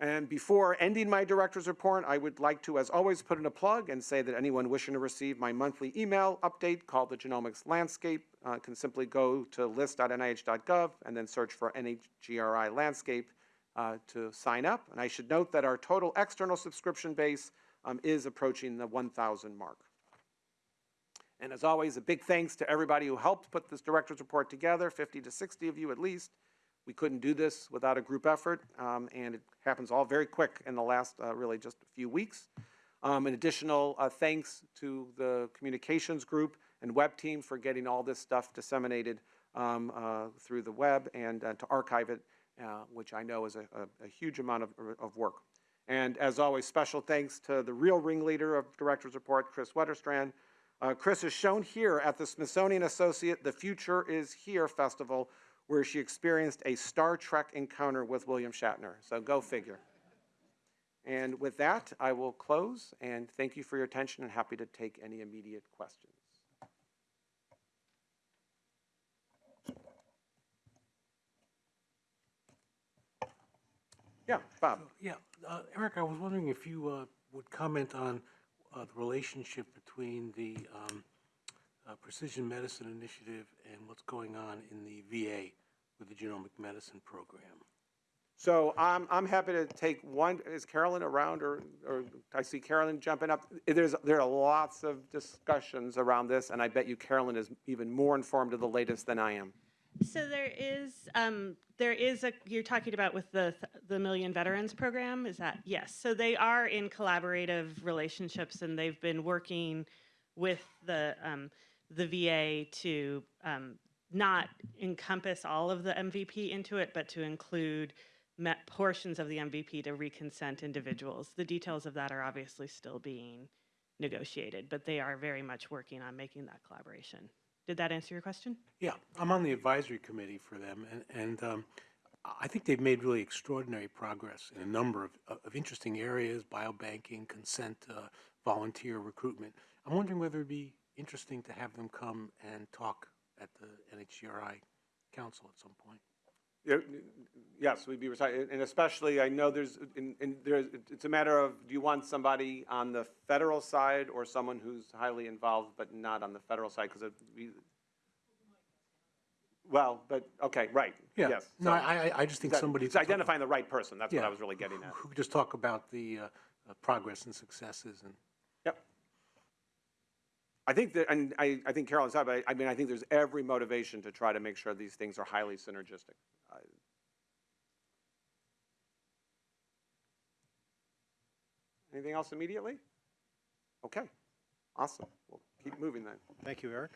And before ending my director's report, I would like to, as always, put in a plug and say that anyone wishing to receive my monthly email update called the Genomics Landscape uh, can simply go to list.nih.gov and then search for NHGRI Landscape to sign up. And I should note that our total external subscription base um, is approaching the 1,000 mark. And as always, a big thanks to everybody who helped put this director's report together, 50 to 60 of you at least. We couldn't do this without a group effort, um, and it happens all very quick in the last uh, really just a few weeks. Um, an additional uh, thanks to the communications group and web team for getting all this stuff disseminated um, uh, through the web and uh, to archive it, uh, which I know is a, a, a huge amount of, of work. And as always, special thanks to the real ringleader of Director's Report, Kris Wetterstrand, uh, Kris is shown here at the Smithsonian Associate The Future is Here Festival, where she experienced a Star Trek encounter with William Shatner. So go figure. And with that, I will close and thank you for your attention and happy to take any immediate questions. Yeah, Bob. Yeah, uh, Eric, I was wondering if you uh, would comment on uh, the relationship between the um, uh, Precision Medicine Initiative and what's going on in the VA with the genomic medicine program. So I'm, I'm happy to take one, is Carolyn around or, or I see Carolyn jumping up? There's, there are lots of discussions around this and I bet you Carolyn is even more informed of the latest than I am. So there is, um, there is a, you're talking about with the, the Million Veterans Program, is that? Yes. So they are in collaborative relationships and they've been working with the, um, the VA to, um, not encompass all of the MVP into it, but to include portions of the MVP to reconsent individuals. The details of that are obviously still being negotiated, but they are very much working on making that collaboration. Did that answer your question? Yeah, I'm on the advisory committee for them, and, and um, I think they've made really extraordinary progress in a number of, of interesting areas, biobanking, consent, uh, volunteer recruitment. I'm wondering whether it'd be interesting to have them come and talk at the NHGRI Council at some point. Yes, we'd be reciting, and especially I know there's, there's, it's a matter of do you want somebody on the federal side or someone who's highly involved but not on the federal side because be, well, but okay, right. Yeah. Yes. No, so I, I just think that, somebody. It's identifying the right person. That's yeah, what I was really getting at. Who could just talk about the uh, uh, progress and successes and. Yep. I think that, and I, I think Carolyn's out, but I, I mean, I think there's every motivation to try to make sure these things are highly synergistic. Anything else immediately? Okay. Awesome. We'll keep moving then. Thank you, Eric.